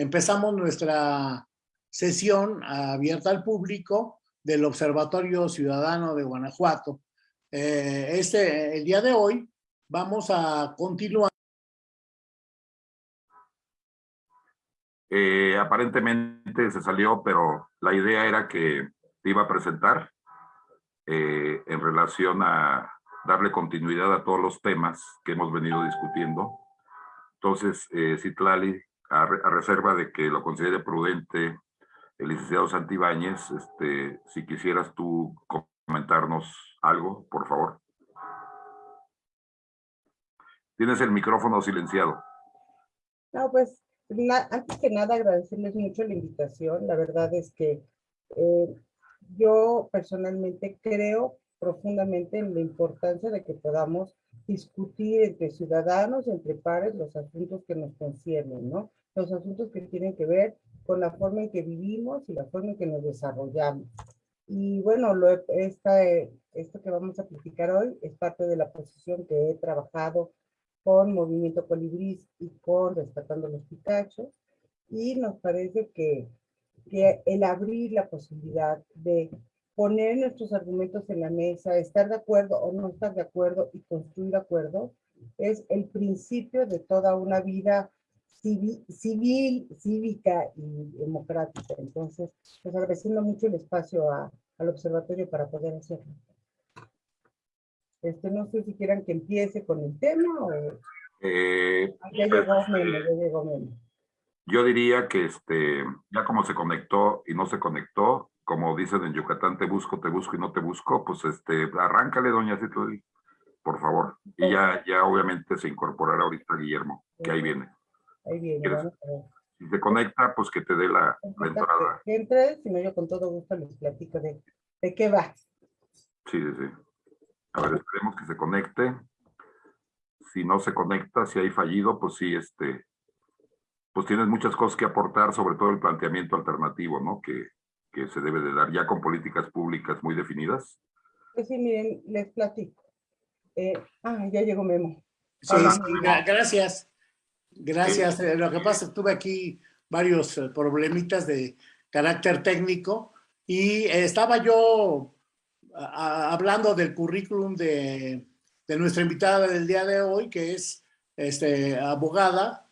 empezamos nuestra sesión abierta al público del Observatorio Ciudadano de Guanajuato. Eh, este, el día de hoy vamos a continuar. Eh, aparentemente se salió, pero la idea era que te iba a presentar eh, en relación a darle continuidad a todos los temas que hemos venido discutiendo. Entonces, eh, Citlali, a, reserva de que lo considere prudente el licenciado Santibáñez, este, si quisieras tú comentarnos algo, por favor. Tienes el micrófono silenciado. No, pues, antes que nada agradecerles mucho la invitación. La verdad es que eh, yo personalmente creo profundamente en la importancia de que podamos discutir entre ciudadanos, entre pares, los asuntos que nos conciernen, ¿no? Los asuntos que tienen que ver con la forma en que vivimos y la forma en que nos desarrollamos. Y bueno, lo, esta, esto que vamos a platicar hoy es parte de la posición que he trabajado con Movimiento Colibrí y con Rescatando los Picachos. Y nos parece que, que el abrir la posibilidad de poner nuestros argumentos en la mesa, estar de acuerdo o no estar de acuerdo y construir acuerdos, es el principio de toda una vida civil, civil cívica y democrática. Entonces, pues agradeciendo mucho el espacio al observatorio para poder hacerlo. Este, no sé si quieran que empiece con el tema o... Eh, ah, ya llegó Memo, ya llegó Memo. Yo diría que este, ya como se conectó y no se conectó, como dicen en Yucatán, te busco, te busco y no te busco, pues este, arráncale, doña Citlali, por favor. Y ya, ya obviamente se incorporará ahorita Guillermo, que ahí viene. Ahí viene, Si se conecta, pues que te dé la, entrada. Que entre, si no yo con todo gusto les platico de, de qué va. Sí, sí, sí. A ver, esperemos que se conecte. Si no se conecta, si hay fallido, pues sí, este, pues tienes muchas cosas que aportar, sobre todo el planteamiento alternativo, ¿no? Que, que se debe de dar ya con políticas públicas muy definidas? Pues sí, miren, les platico. Eh, ah, ya llegó Memo. Sí, gracias. Gracias. Eh, lo que pasa es que tuve aquí varios eh, problemitas de carácter técnico y estaba yo hablando del currículum de, de, nuestra invitada del día de hoy, que es este, abogada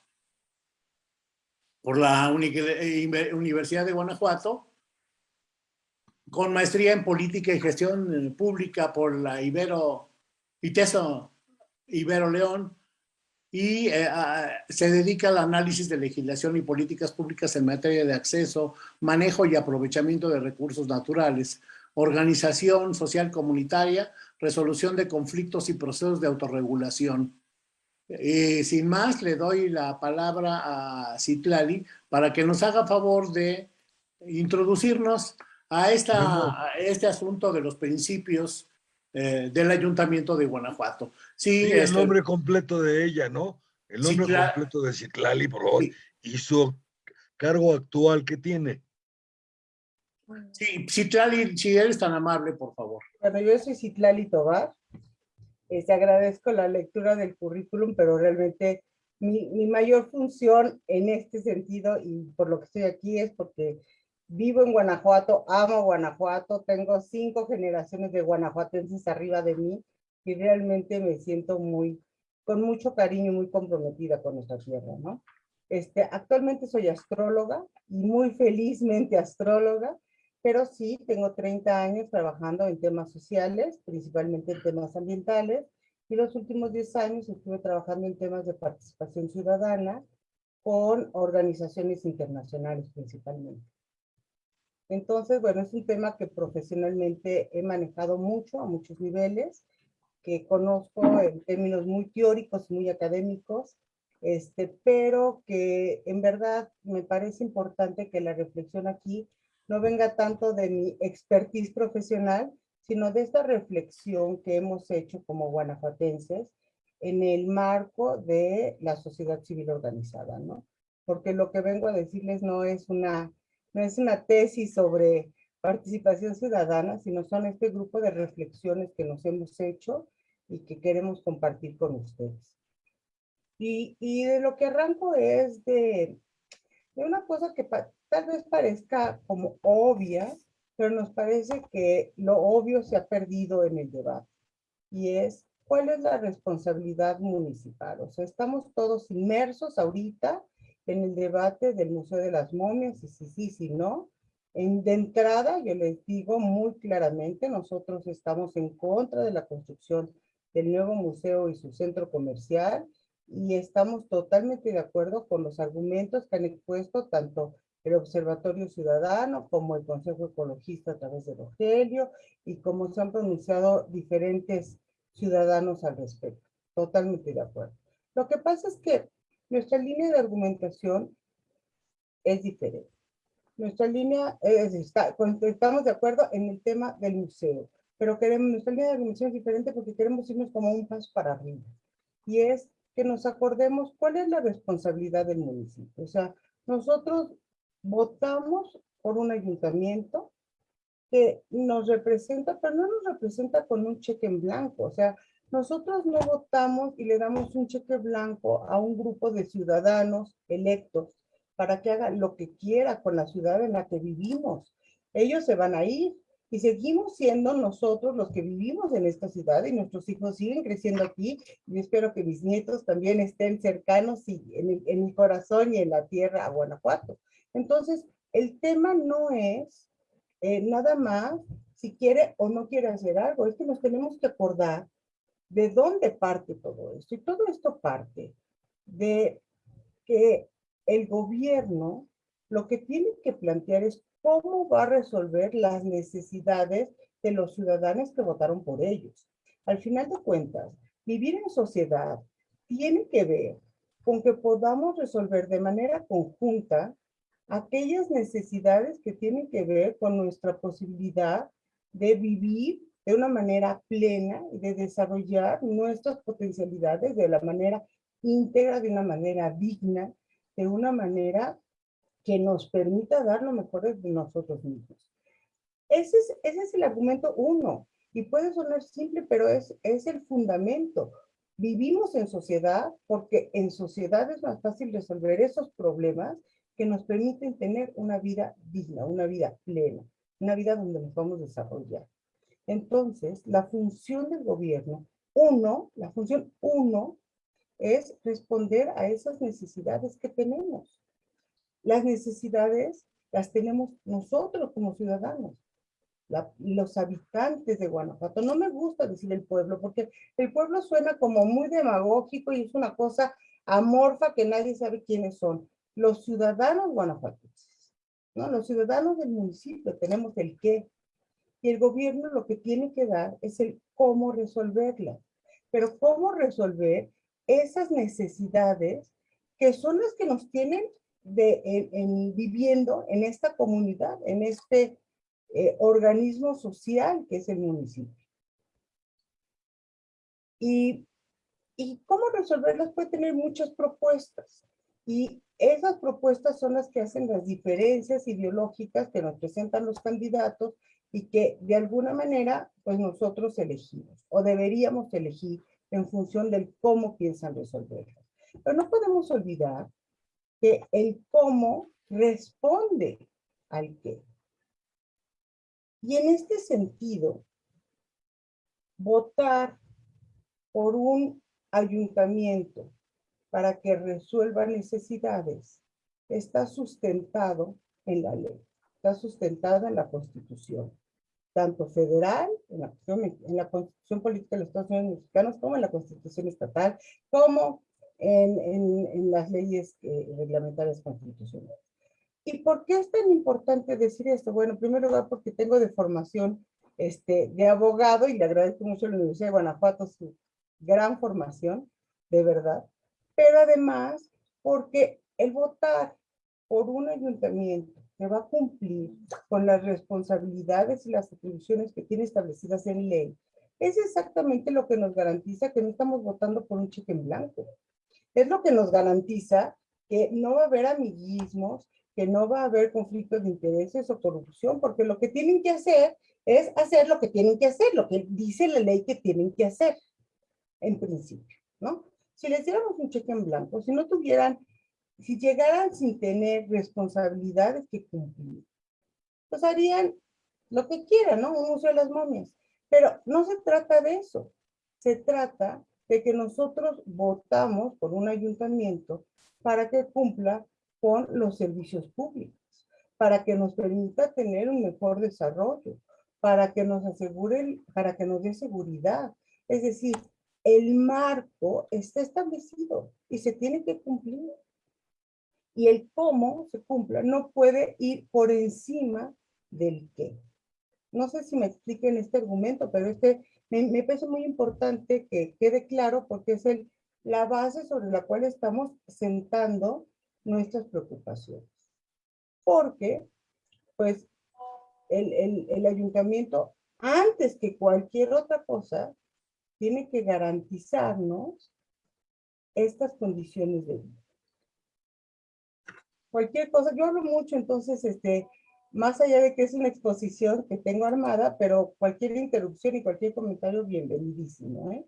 por la Universidad de Guanajuato, con maestría en política y gestión eh, pública por la Ibero, ITESO Ibero León, y eh, se dedica al análisis de legislación y políticas públicas en materia de acceso, manejo y aprovechamiento de recursos naturales, organización social comunitaria, resolución de conflictos y procesos de autorregulación. Y sin más, le doy la palabra a Citlali para que nos haga favor de introducirnos a, esta, este asunto de los principios eh, del Ayuntamiento de Guanajuato. Sí, el este nombre completo de ella, ¿no? El nombre completo de Citlali, por favor, y su cargo actual que tiene. Sí, Citlali, si eres tan amable, por favor. Bueno, yo soy Citlali Tobar. Este, agradezco la lectura del currículum, pero realmente mi, mi, mayor función en este sentido y por lo que estoy aquí es porque Vivo en Guanajuato, amo Guanajuato, tengo cinco generaciones de guanajuatenses arriba de mí y realmente me siento muy, con mucho cariño, muy comprometida con nuestra tierra, ¿no? Este, actualmente soy astróloga y muy felizmente astróloga, pero sí tengo 30 años trabajando en temas sociales, principalmente en temas ambientales, y los últimos 10 años estuve trabajando en temas de participación ciudadana con organizaciones internacionales principalmente. Entonces, bueno, es un tema que profesionalmente he manejado mucho, a muchos niveles, que conozco en términos muy teóricos muy académicos, este, pero que en verdad me parece importante que la reflexión aquí no venga tanto de mi expertise profesional, sino de esta reflexión que hemos hecho como guanajuatenses en el marco de la sociedad civil organizada, ¿no? Porque lo que vengo a decirles no es una no es una tesis sobre participación ciudadana, sino son este grupo de reflexiones que nos hemos hecho y que queremos compartir con ustedes. Y, y de lo que arranco es de, de una cosa que tal vez parezca como obvia, pero nos parece que lo obvio se ha perdido en el debate. Y es, ¿cuál es la responsabilidad municipal? O sea, estamos todos inmersos ahorita en el debate del Museo de las Momias, y si sí, si no. En, de entrada, yo les digo muy claramente, nosotros estamos en contra de la construcción del nuevo museo y su centro comercial, y estamos totalmente de acuerdo con los argumentos que han expuesto tanto el Observatorio Ciudadano como el Consejo Ecologista a través de Rogelio y como se han pronunciado diferentes ciudadanos al respecto. Totalmente de acuerdo. Lo que pasa es que nuestra línea de argumentación es diferente. Nuestra línea es, está, estamos de acuerdo en el tema del museo, pero queremos, nuestra línea de argumentación es diferente porque queremos irnos como un paso para arriba. Y es que nos acordemos cuál es la responsabilidad del municipio. O sea, nosotros votamos por un ayuntamiento que nos representa, pero no nos representa con un cheque en blanco. O sea, nosotros no votamos y le damos un cheque blanco a un grupo de ciudadanos electos para que haga lo que quiera con la ciudad en la que vivimos. Ellos se van a ir y seguimos siendo nosotros los que vivimos en esta ciudad y nuestros hijos siguen creciendo aquí y espero que mis nietos también estén cercanos y en, en mi corazón y en la tierra a Guanajuato. Entonces, el tema no es eh, nada más si quiere o no quiere hacer algo, es que nos tenemos que acordar de dónde parte todo esto. Y todo esto parte de que el gobierno lo que tiene que plantear es cómo va a resolver las necesidades de los ciudadanos que votaron por ellos. Al final de cuentas, vivir en sociedad tiene que ver con que podamos resolver de manera conjunta aquellas necesidades que tienen que ver con nuestra posibilidad de vivir de una manera plena y de desarrollar nuestras potencialidades de la manera íntegra, de una manera digna, de una manera que nos permita dar lo mejor de nosotros mismos. Ese es, ese es el argumento uno, y puede sonar simple, pero es, es el fundamento. Vivimos en sociedad porque en sociedad es más fácil resolver esos problemas que nos permiten tener una vida digna, una vida plena, una vida donde nos vamos a desarrollar. Entonces, la función del gobierno, uno, la función uno, es responder a esas necesidades que tenemos. Las necesidades las tenemos nosotros como ciudadanos, los habitantes de Guanajuato. No me gusta decir el pueblo, porque el pueblo suena como muy demagógico y es una cosa amorfa que nadie sabe quiénes son. Los ciudadanos guanajuatenses, ¿no? Los ciudadanos del municipio tenemos el qué, y el gobierno lo que tiene que dar es el cómo resolverla. Pero cómo resolver esas necesidades que son las que nos tienen de, en, viviendo en esta comunidad, en este eh, organismo social que es el municipio. Y, y cómo resolverlas puede tener muchas propuestas. Y esas propuestas son las que hacen las diferencias ideológicas que nos presentan los candidatos y que de alguna manera pues nosotros elegimos o deberíamos elegir en función del cómo piensan resolverlas. Pero no podemos olvidar que el cómo responde al qué. Y en este sentido, votar por un ayuntamiento para que resuelva necesidades está sustentado en la ley está sustentada en la Constitución, tanto federal, en la, en la Constitución Política de los Estados Unidos Mexicanos, como en la Constitución Estatal, como en, en, en las leyes eh, reglamentarias constitucionales. ¿Y por qué es tan importante decir esto? Bueno, en primer lugar, porque tengo de formación este, de abogado y le agradezco mucho a la Universidad de Guanajuato su gran formación, de verdad. Pero además, porque el votar por un ayuntamiento que va a cumplir con las responsabilidades y las atribuciones que tiene establecidas en ley, es exactamente lo que nos garantiza que no estamos votando por un cheque en blanco. Es lo que nos garantiza que no va a haber amiguismos, que no va a haber conflictos de intereses o corrupción, porque lo que tienen que hacer es hacer lo que tienen que hacer, lo que dice la ley que tienen que hacer, en principio, ¿no? Si les diéramos un cheque en blanco, si no tuvieran si llegaran sin tener responsabilidades que cumplir, pues harían lo que quieran, ¿no? Un museo de las momias. Pero no se trata de eso. Se trata de que nosotros votamos por un ayuntamiento para que cumpla con los servicios públicos, para que nos permita tener un mejor desarrollo, para que nos asegure, para que nos dé seguridad. Es decir, el marco está establecido y se tiene que cumplir. Y el cómo se cumpla no puede ir por encima del qué. No sé si me expliquen este argumento, pero este me, me parece muy importante que quede claro porque es el, la base sobre la cual estamos sentando nuestras preocupaciones. Porque, pues, el, el, el ayuntamiento, antes que cualquier otra cosa, tiene que garantizarnos estas condiciones de vida. Cualquier cosa, yo hablo mucho, entonces, este, más allá de que es una exposición que tengo armada, pero cualquier interrupción y cualquier comentario, bienvenidísimo, ¿eh?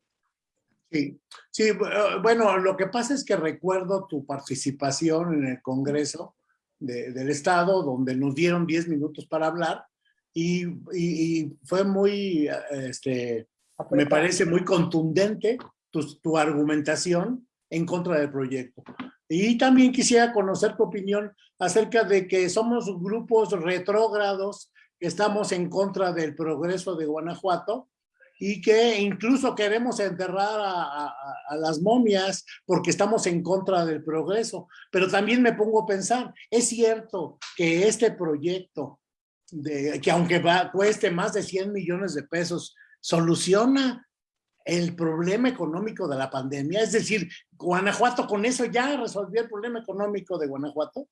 Sí, sí, eh, bueno, lo que pasa es que recuerdo tu participación en el Congreso de, del Estado, donde nos dieron 10 minutos para hablar, y, y, y fue muy, este, me parece muy contundente tu, tu, argumentación en contra del proyecto. Y también quisiera conocer tu opinión acerca de que somos grupos retrógrados que estamos en contra del progreso de Guanajuato y que incluso queremos enterrar a, las momias porque estamos en contra del progreso. Pero también me pongo a pensar, es cierto que este proyecto, de, que aunque va, cueste más de 100 millones de pesos, soluciona el problema económico de la pandemia? Es decir, Guanajuato con eso ya resolvió el problema económico de Guanajuato.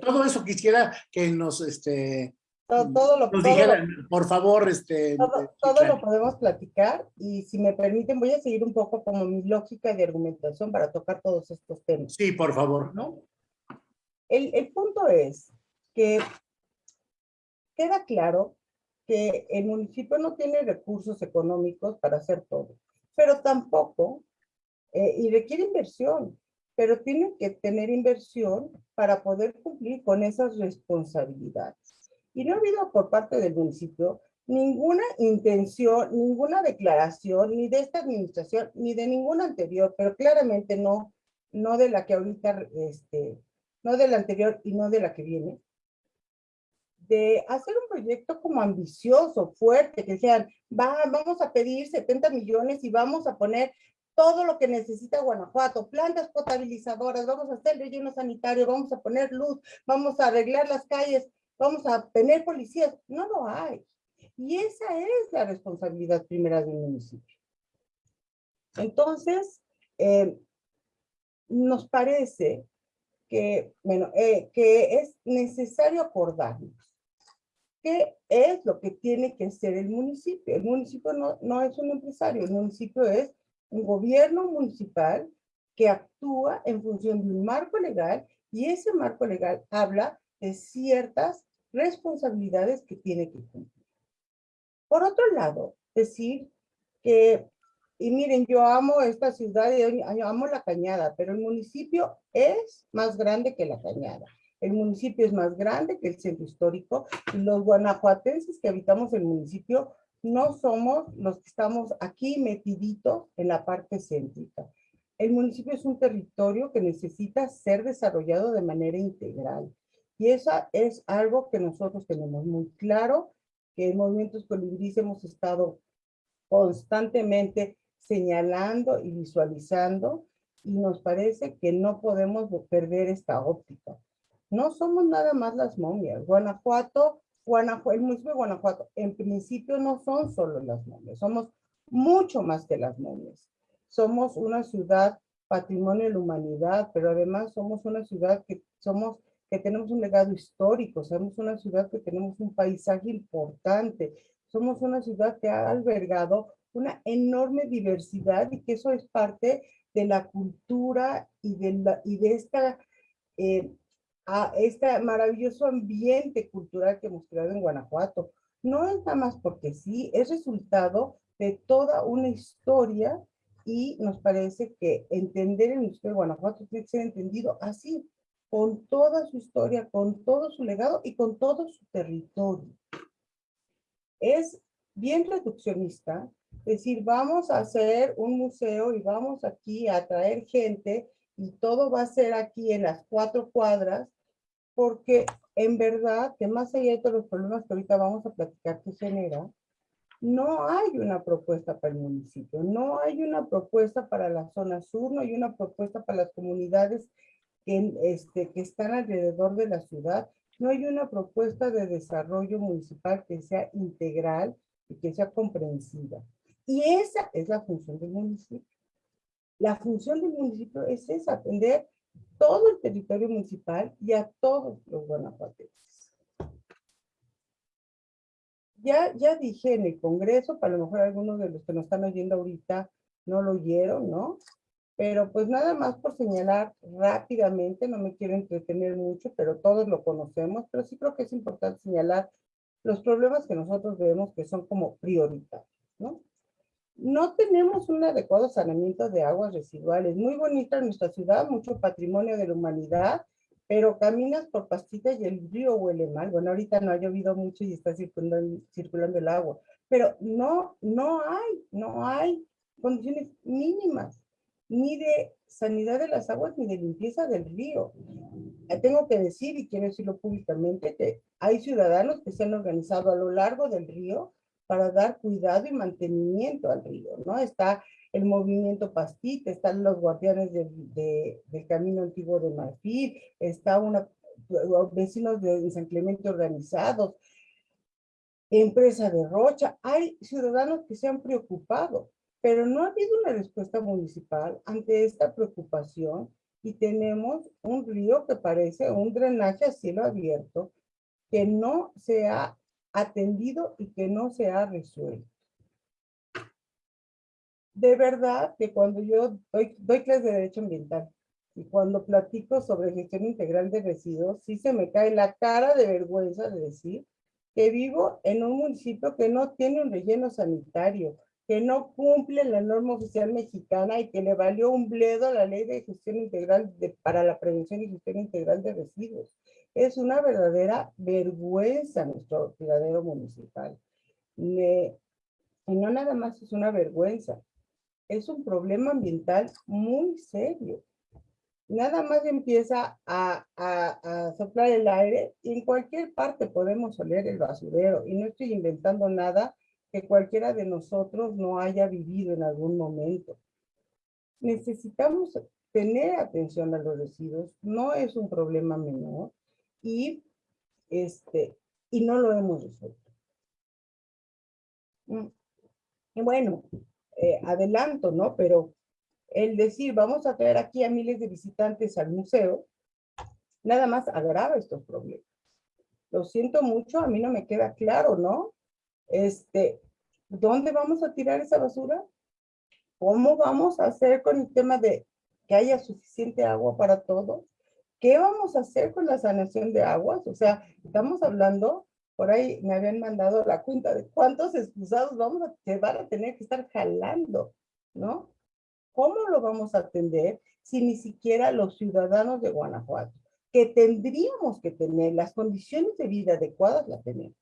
Todo eso quisiera que nos, este, todo, todo lo, nos dijeran, por favor, este. Todo, todo lo podemos platicar y si me permiten voy a seguir un poco como mi lógica de argumentación para tocar todos estos temas. Sí, por favor. ¿no? El, el punto es que queda claro que el municipio no tiene recursos económicos para hacer todo, pero tampoco, eh, y requiere inversión, pero tiene que tener inversión para poder cumplir con esas responsabilidades. Y no ha habido por parte del municipio ninguna intención, ninguna declaración, ni de esta administración, ni de ninguna anterior, pero claramente no, no de la que ahorita, este, no de la anterior y no de la que viene, de hacer un proyecto como ambicioso, fuerte, que sean, va, vamos a pedir 70 millones y vamos a poner todo lo que necesita Guanajuato, plantas potabilizadoras, vamos a hacer relleno sanitario, vamos a poner luz, vamos a arreglar las calles, vamos a tener policías. No lo hay. Y esa es la responsabilidad primera del municipio. Entonces, eh, nos parece que, bueno, eh, que es necesario acordarnos ¿Qué es lo que tiene que ser el municipio? El municipio no, no es un empresario, el municipio es un gobierno municipal que actúa en función de un marco legal y ese marco legal habla de ciertas responsabilidades que tiene que cumplir. Por otro lado, decir que, y miren, yo amo esta ciudad y amo la cañada, pero el municipio es más grande que la cañada. El municipio es más grande que el centro histórico los guanajuatenses que habitamos el municipio no somos los que estamos aquí metiditos en la parte céntrica. El municipio es un territorio que necesita ser desarrollado de manera integral. Y eso es algo que nosotros tenemos muy claro, que en Movimientos Colibríes hemos estado constantemente señalando y visualizando, y nos parece que no podemos perder esta óptica no somos nada más las momias. Guanajuato, Guanajuato, el municipio de Guanajuato, en principio no son solo las momias, somos mucho más que las momias. Somos una ciudad patrimonio de la humanidad, pero además somos una ciudad que somos que tenemos un legado histórico, somos una ciudad que tenemos un paisaje importante, somos una ciudad que ha albergado una enorme diversidad y que eso es parte de la cultura y de, la, y de esta eh, a este maravilloso ambiente cultural que hemos creado en Guanajuato. No es nada más porque sí, es resultado de toda una historia y nos parece que entender el Museo de Guanajuato tiene que ser entendido así, con toda su historia, con todo su legado y con todo su territorio. Es bien reduccionista decir, vamos a hacer un museo y vamos aquí a traer gente y todo va a ser aquí en las cuatro cuadras, porque en verdad que más allá de los problemas que ahorita vamos a platicar que genera, no hay una propuesta para el municipio, no hay una propuesta para la zona sur, no hay una propuesta para las comunidades que, este, que están alrededor de la ciudad, no hay una propuesta de desarrollo municipal que sea integral y que sea comprensiva. Y esa es la función del municipio. La función del municipio es esa, atender todo el territorio municipal y a todos los guanajuatenses. Ya, ya dije en el Congreso, para lo mejor algunos de los que nos están oyendo ahorita no lo oyeron, ¿no? Pero pues nada más por señalar rápidamente, no me quiero entretener mucho, pero todos lo conocemos, pero sí creo que es importante señalar los problemas que nosotros vemos que son como prioritarios, ¿no? No tenemos un adecuado saneamiento de aguas residuales. Muy bonita nuestra ciudad, mucho patrimonio de la humanidad, pero caminas por Pastita y el río huele mal. Bueno, ahorita no ha llovido mucho y está circulando, circulando el agua, pero no, no hay, no hay condiciones mínimas ni de sanidad de las aguas ni de limpieza del río. Eh, tengo que decir, y quiero decirlo públicamente, que hay ciudadanos que se han organizado a lo largo del río para dar cuidado y mantenimiento al río, ¿no? Está el movimiento Pastita, están los guardianes de, del Camino Antiguo de Marfil, está una, vecinos de San Clemente organizados, empresa de Rocha, hay ciudadanos que se han preocupado pero no ha habido una respuesta municipal ante esta preocupación y tenemos un río que parece un drenaje a cielo abierto que no se ha atendido y que no se ha resuelto. De verdad que cuando yo doy, doy clases de Derecho Ambiental y cuando platico sobre gestión integral de residuos, sí se me cae la cara de vergüenza de decir que vivo en un municipio que no tiene un relleno sanitario, que no cumple la norma oficial mexicana y que le valió un bledo la ley de gestión integral de, para la prevención y gestión integral de residuos. Es una verdadera vergüenza nuestro tiradero municipal. y no nada más es una vergüenza, es un problema ambiental muy serio. Nada más empieza a, a, soplar el aire y en cualquier parte podemos oler el basurero. Y no estoy inventando nada, que cualquiera de nosotros no haya vivido en algún momento. Necesitamos tener atención a los residuos, no es un problema menor y, este, y no lo hemos resuelto. Mm. Y bueno, eh, adelanto, ¿no? Pero el decir, vamos a traer aquí a miles de visitantes al museo, nada más agrava estos problemas. Lo siento mucho, a mí no me queda claro, ¿no? Este, ¿dónde vamos a tirar esa basura? ¿Cómo vamos a hacer con el tema de que haya suficiente agua para todos? ¿Qué vamos a hacer con la sanación de aguas? O sea, estamos hablando, por ahí me habían mandado la cuenta de cuántos excusados vamos a, que van a tener que estar jalando, ¿no? ¿Cómo lo vamos a atender si ni siquiera los ciudadanos de Guanajuato, que tendríamos que tener las condiciones de vida adecuadas, la tenemos?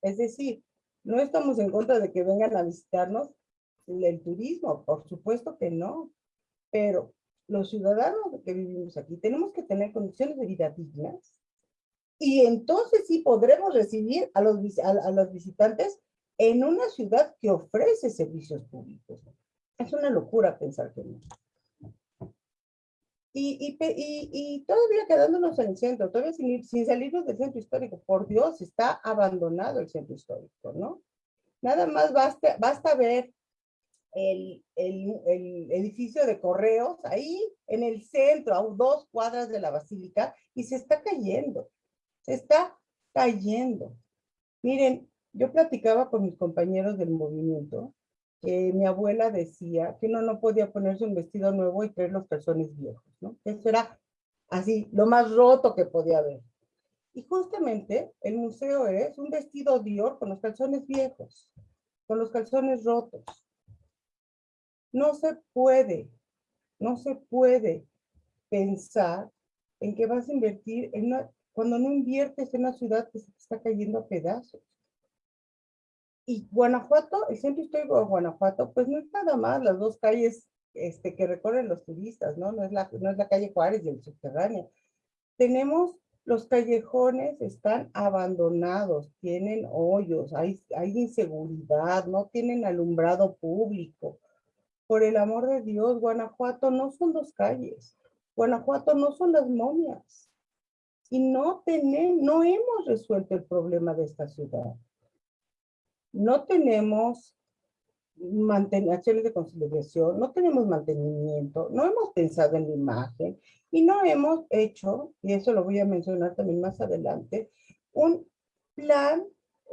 Es decir, no estamos en contra de que vengan a visitarnos el turismo, por supuesto que no, pero los ciudadanos que vivimos aquí tenemos que tener condiciones de vida dignas y entonces sí podremos recibir a los, a los visitantes en una ciudad que ofrece servicios públicos. Es una locura pensar que no. Y, y, y, todavía quedándonos en el centro, todavía sin, sin salirnos del centro histórico, por Dios, está abandonado el centro histórico, ¿no? Nada más basta, basta ver el, el, el, edificio de correos ahí en el centro, a dos cuadras de la basílica, y se está cayendo, se está cayendo. Miren, yo platicaba con mis compañeros del movimiento que mi abuela decía que no, no podía ponerse un vestido nuevo y traer los calzones viejos, ¿no? Eso era así, lo más roto que podía haber. Y justamente el museo es un vestido Dior con los calzones viejos, con los calzones rotos. No se puede, no se puede pensar en que vas a invertir en una, cuando no inviertes en una ciudad que se está cayendo a pedazos. Y Guanajuato, el centro histórico de Guanajuato, pues no es nada más las dos calles este, que recorren los turistas, ¿no? No es, la, no es la calle Juárez y el subterráneo. Tenemos los callejones están abandonados, tienen hoyos, hay, hay inseguridad, no tienen alumbrado público. Por el amor de Dios, Guanajuato no son dos calles. Guanajuato no son las momias. Y no, tenemos, no hemos resuelto el problema de esta ciudad. No tenemos acciones de conciliación, no tenemos mantenimiento, no hemos pensado en la imagen y no hemos hecho, y eso lo voy a mencionar también más adelante, un plan,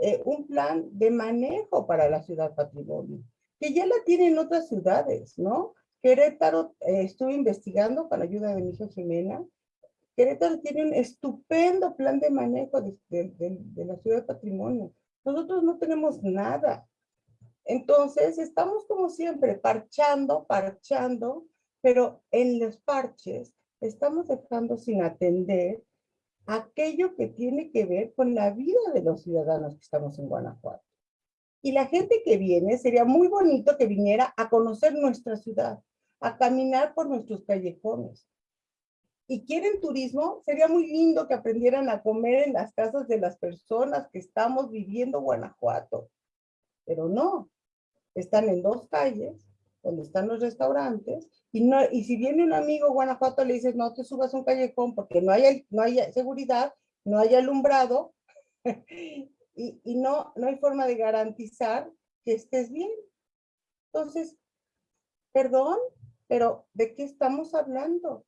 eh, un plan de manejo para la ciudad patrimonio, que ya la tienen otras ciudades, ¿no? Querétaro, eh, estuve investigando con ayuda de mi hija Jimena, Querétaro tiene un estupendo plan de manejo de, de la ciudad patrimonio. Nosotros no tenemos nada. Entonces, estamos como siempre, parchando, parchando, pero en los parches estamos dejando sin atender aquello que tiene que ver con la vida de los ciudadanos que estamos en Guanajuato. Y la gente que viene, sería muy bonito que viniera a conocer nuestra ciudad, a caminar por nuestros callejones. Y quieren turismo, sería muy lindo que aprendieran a comer en las casas de las personas que estamos viviendo Guanajuato. Pero no, están en dos calles, donde están los restaurantes, y, no, y si viene un amigo Guanajuato le dices, no te subas a un callejón porque no hay, no hay seguridad, no hay alumbrado, y, no, no hay forma de garantizar que estés bien. Entonces, perdón, pero ¿de qué estamos hablando?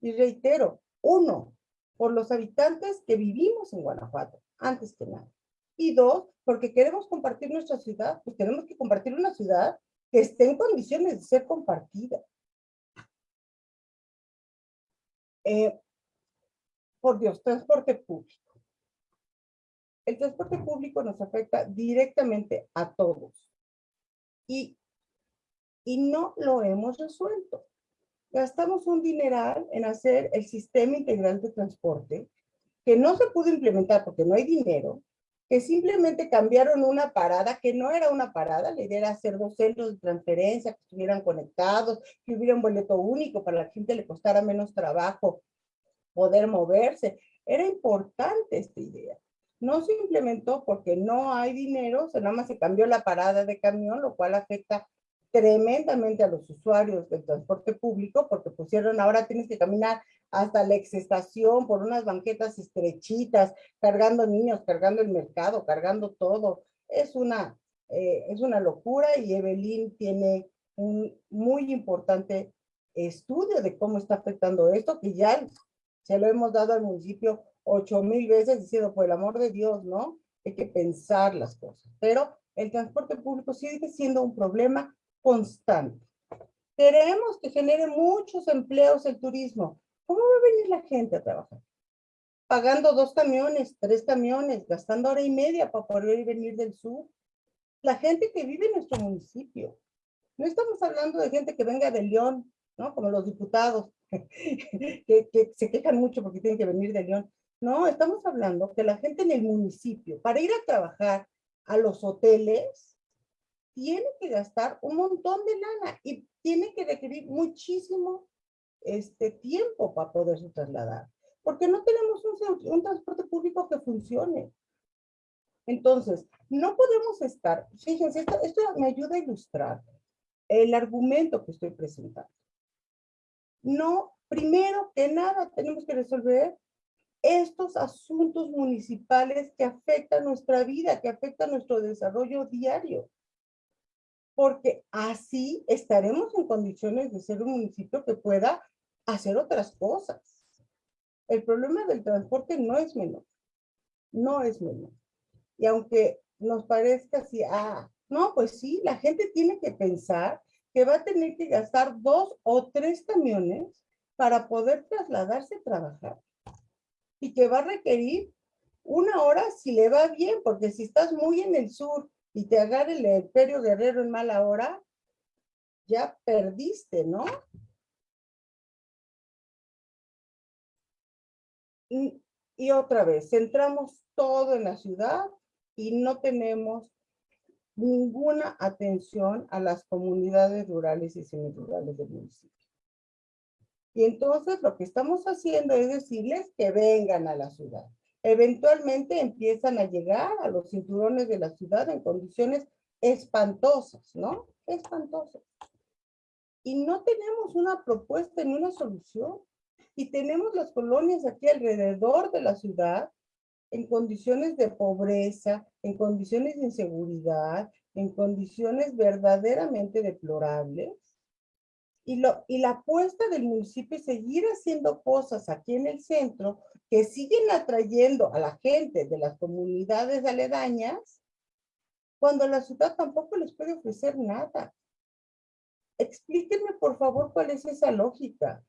Y reitero, uno, por los habitantes que vivimos en Guanajuato, antes que nada. Y dos, porque queremos compartir nuestra ciudad, pues tenemos que compartir una ciudad que esté en condiciones de ser compartida. Eh, por Dios, transporte público. El transporte público nos afecta directamente a todos. Y, y no lo hemos resuelto. Gastamos un dineral en hacer el sistema integral de transporte, que no se pudo implementar porque no hay dinero, que simplemente cambiaron una parada que no era una parada, la idea era hacer dos centros de transferencia que estuvieran conectados, que hubiera un boleto único para la gente le costara menos trabajo poder moverse. Era importante esta idea. No se implementó porque no hay dinero, nada más se cambió la parada de camión, lo cual afecta tremendamente a los usuarios del transporte público porque pusieron, ahora tienes que caminar hasta la exestación por unas banquetas estrechitas, cargando niños, cargando el mercado, cargando todo. Es una, eh, es una locura y Evelyn tiene un muy importante estudio de cómo está afectando esto, que ya se lo hemos dado al municipio ocho mil veces diciendo, por el amor de Dios, ¿no? Hay que pensar las cosas. Pero el transporte público sigue siendo un problema constante. Queremos que genere muchos empleos el turismo, ¿Cómo va a venir la gente a trabajar? Pagando dos camiones, tres camiones, gastando hora y media para poder venir del sur. La gente que vive en nuestro municipio. No estamos hablando de gente que venga de León, ¿no? Como los diputados, que, que se quejan mucho porque tienen que venir de León. No, estamos hablando que la gente en el municipio, para ir a trabajar a los hoteles, tiene que gastar un montón de lana y tiene que requerir muchísimo este tiempo para poderse trasladar, porque no tenemos un, transporte público que funcione. Entonces, no podemos estar, fíjense, esto, esto me ayuda a ilustrar el argumento que estoy presentando. No, primero que nada tenemos que resolver estos asuntos municipales que afectan nuestra vida, que afectan nuestro desarrollo diario porque así estaremos en condiciones de ser un municipio que pueda hacer otras cosas. El problema del transporte no es menor, no es menor. Y aunque nos parezca así, ah, no, pues sí, la gente tiene que pensar que va a tener que gastar dos o tres camiones para poder trasladarse a trabajar. Y que va a requerir una hora si le va bien, porque si estás muy en el sur y te agarra el Imperio Guerrero en mala hora, ya perdiste, ¿no? Y, y otra vez, centramos todo en la ciudad y no tenemos ninguna atención a las comunidades rurales y semirurales del municipio. Y entonces lo que estamos haciendo es decirles que vengan a la ciudad. Eventualmente empiezan a llegar a los cinturones de la ciudad en condiciones espantosas, ¿no? Espantosas. Y no tenemos una propuesta ni una solución. Y tenemos las colonias aquí alrededor de la ciudad en condiciones de pobreza, en condiciones de inseguridad, en condiciones verdaderamente deplorables. Y, lo, y la apuesta del municipio es seguir haciendo cosas aquí en el centro que siguen atrayendo a la gente de las comunidades aledañas cuando la ciudad tampoco les puede ofrecer nada. Explíquenme, por favor, cuál es esa lógica.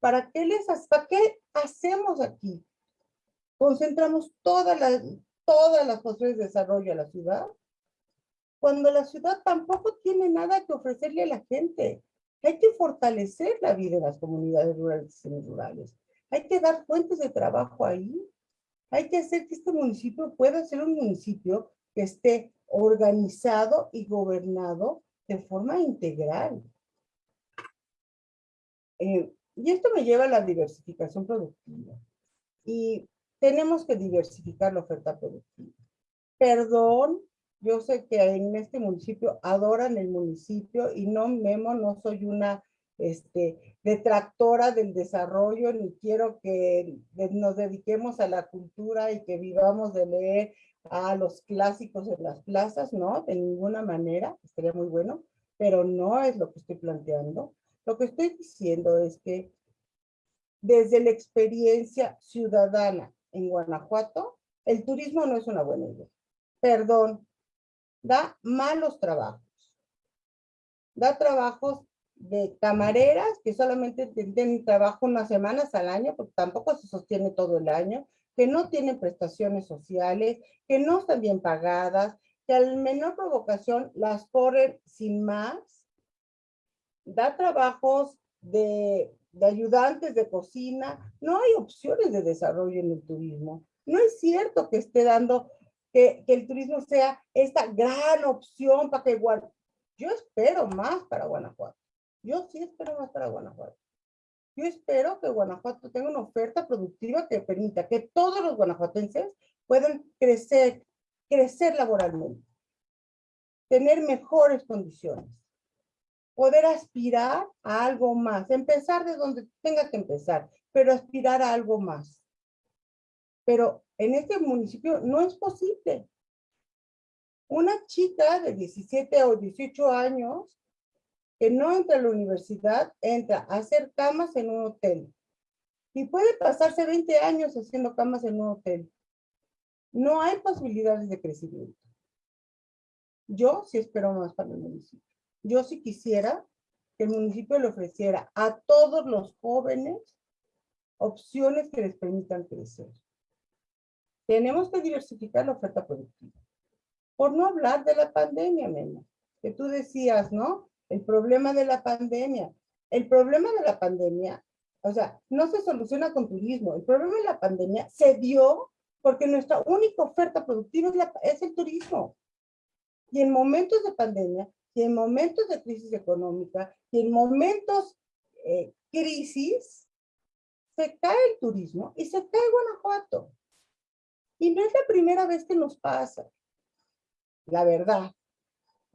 ¿Para qué les, para qué hacemos aquí? concentramos todas las, todas las posibilidades de desarrollo a la ciudad, cuando la ciudad tampoco tiene nada que ofrecerle a la gente. Hay que fortalecer la vida de las comunidades rurales y rurales. Hay que dar fuentes de trabajo ahí. Hay que hacer que este municipio pueda ser un municipio que esté organizado y gobernado de forma integral. Eh, y esto me lleva a la diversificación productiva. Y tenemos que diversificar la oferta productiva. Perdón, yo sé que en este municipio adoran el municipio y no, Memo, no soy una este, detractora del desarrollo, ni quiero que nos dediquemos a la cultura y que vivamos de leer a los clásicos en las plazas, no, de ninguna manera, estaría muy bueno, pero no es lo que estoy planteando. Lo que estoy diciendo es que desde la experiencia ciudadana en Guanajuato, el turismo no es una buena idea. Perdón, da malos trabajos. Da trabajos de camareras que solamente tienen trabajo unas semanas al año, porque tampoco se sostiene todo el año, que no tienen prestaciones sociales, que no están bien pagadas, que al menor provocación las corren sin más. Da trabajos de de ayudantes de cocina, no hay opciones de desarrollo en el turismo. No es cierto que esté dando que, el turismo sea esta gran opción para que Guanajuato. Yo espero más para Guanajuato. Yo sí espero más para Guanajuato. Yo espero que Guanajuato tenga una oferta productiva que permita que todos los guanajuatenses puedan crecer, crecer laboralmente, tener mejores condiciones poder aspirar a algo más, empezar de donde tenga que empezar, pero aspirar a algo más. Pero en este municipio no es posible. Una chica de 17 o 18 años que no entra a la universidad, entra a hacer camas en un hotel. Y puede pasarse 20 años haciendo camas en un hotel. No hay posibilidades de crecimiento. Yo sí espero más para el municipio. Yo sí quisiera que el municipio le ofreciera a todos los jóvenes opciones que les permitan crecer. Tenemos que diversificar la oferta productiva. Por no hablar de la pandemia, Mena, que tú decías, ¿no? El problema de la pandemia. El problema de la pandemia, o sea, no se soluciona con turismo. El problema de la pandemia se dio porque nuestra única oferta productiva es, es el turismo. Y en momentos de pandemia y en momentos de crisis económica y en momentos eh, crisis, se cae el turismo y se cae Guanajuato. Y no es la primera vez que nos pasa. La verdad.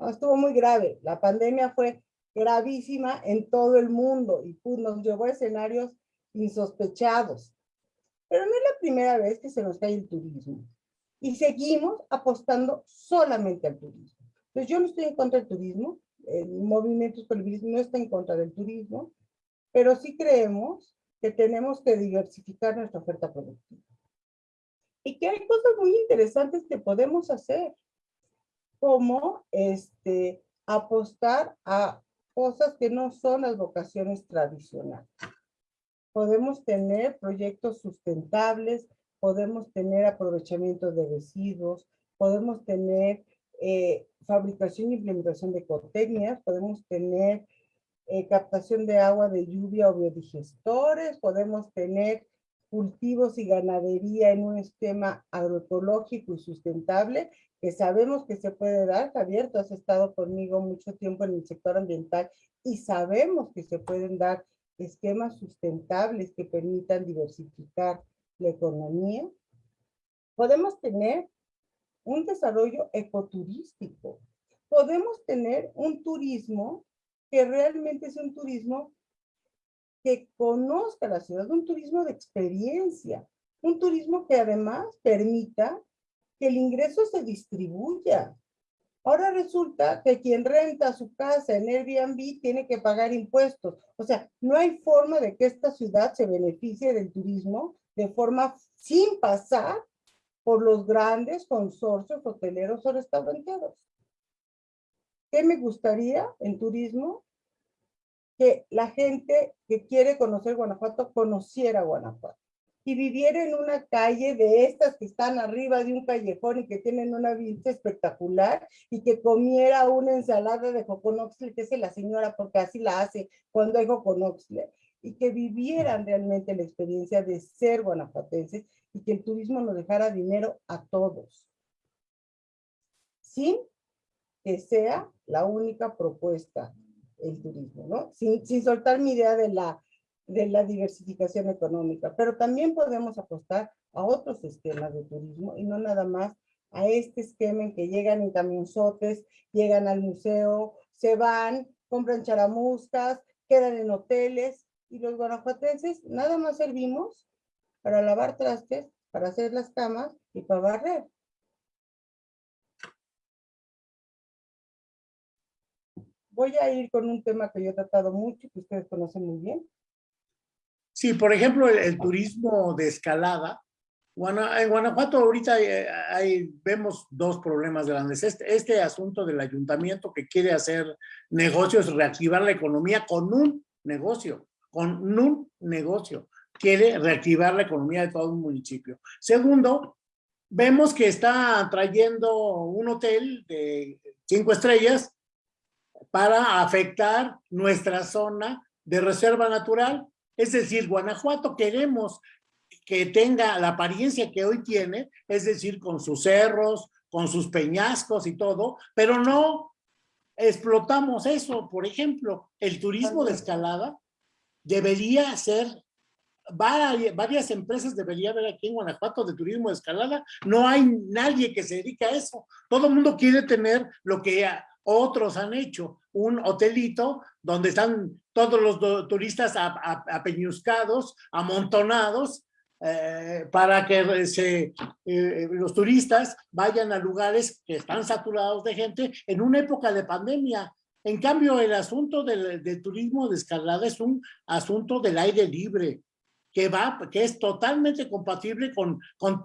estuvo muy grave. La pandemia fue gravísima en todo el mundo y pues, nos llevó a escenarios insospechados. Pero no es la primera vez que se nos cae el turismo. Y seguimos apostando solamente al turismo. Entonces yo no estoy en contra del turismo, el movimiento no está en contra del turismo, pero sí creemos que tenemos que diversificar nuestra oferta productiva. Y que hay cosas muy interesantes que podemos hacer, como este, apostar a cosas que no son las vocaciones tradicionales. Podemos tener proyectos sustentables, podemos tener aprovechamiento de residuos, podemos tener eh, fabricación e implementación de ecotecnias, podemos tener eh, captación de agua de lluvia o biodigestores, podemos tener cultivos y ganadería en un esquema agroecológico y sustentable, que sabemos que se puede dar. Javier, tú has estado conmigo mucho tiempo en el sector ambiental y sabemos que se pueden dar esquemas sustentables que permitan diversificar la economía. Podemos tener un desarrollo ecoturístico. Podemos tener un turismo que realmente es un turismo que conozca la ciudad, un turismo de experiencia, un turismo que además permita que el ingreso se distribuya. Ahora resulta que quien renta su casa en Airbnb tiene que pagar impuestos. O sea, no hay forma de que esta ciudad se beneficie del turismo de forma sin pasar por los grandes consorcios hoteleros o restauranteros. ¿Qué me gustaría en turismo? Que la gente que quiere conocer Guanajuato conociera Guanajuato. Y viviera en una calle de estas que están arriba de un callejón y que tienen una vista espectacular y que comiera una ensalada de joconoxle, que es la señora porque así la hace cuando hay joconoxle, y que vivieran realmente la experiencia de ser guanajuatenses y que el turismo nos dejara dinero a todos, sin que sea la única propuesta el turismo, ¿no? Sin, sin soltar mi idea de la, de la diversificación económica, pero también podemos apostar a otros esquemas de turismo y no nada más a este esquema en que llegan en camionzotes, llegan al museo, se van, compran charamuscas, quedan en hoteles y los guanajuatenses nada más servimos para lavar trastes, para hacer las camas y para barrer. Voy a ir con un tema que yo he tratado mucho, que ustedes conocen muy bien. Sí, por ejemplo, el, turismo de escalada. en Guanajuato ahorita eh, vemos dos problemas grandes. Este, este asunto del ayuntamiento que quiere hacer negocios, reactivar la economía con un negocio, con un negocio. Quiere reactivar la economía de todo un municipio. Segundo, vemos que está trayendo un hotel de cinco estrellas para afectar nuestra zona de reserva natural. Es decir, Guanajuato queremos que tenga la apariencia que hoy tiene, es decir, con sus cerros, con sus peñascos y todo, pero no explotamos eso. Por ejemplo, el turismo de escalada debería ser, varias empresas debería haber aquí en Guanajuato de turismo de escalada. No hay nadie que se dedique a eso. Todo el mundo quiere tener lo que otros han hecho un hotelito donde están todos los turistas apeñuscados, amontonados, eh, para que se, eh, los turistas vayan a lugares que están saturados de gente en una época de pandemia. En cambio, el asunto del, turismo de escalada es un asunto del aire libre, que, va, que es totalmente compatible con, con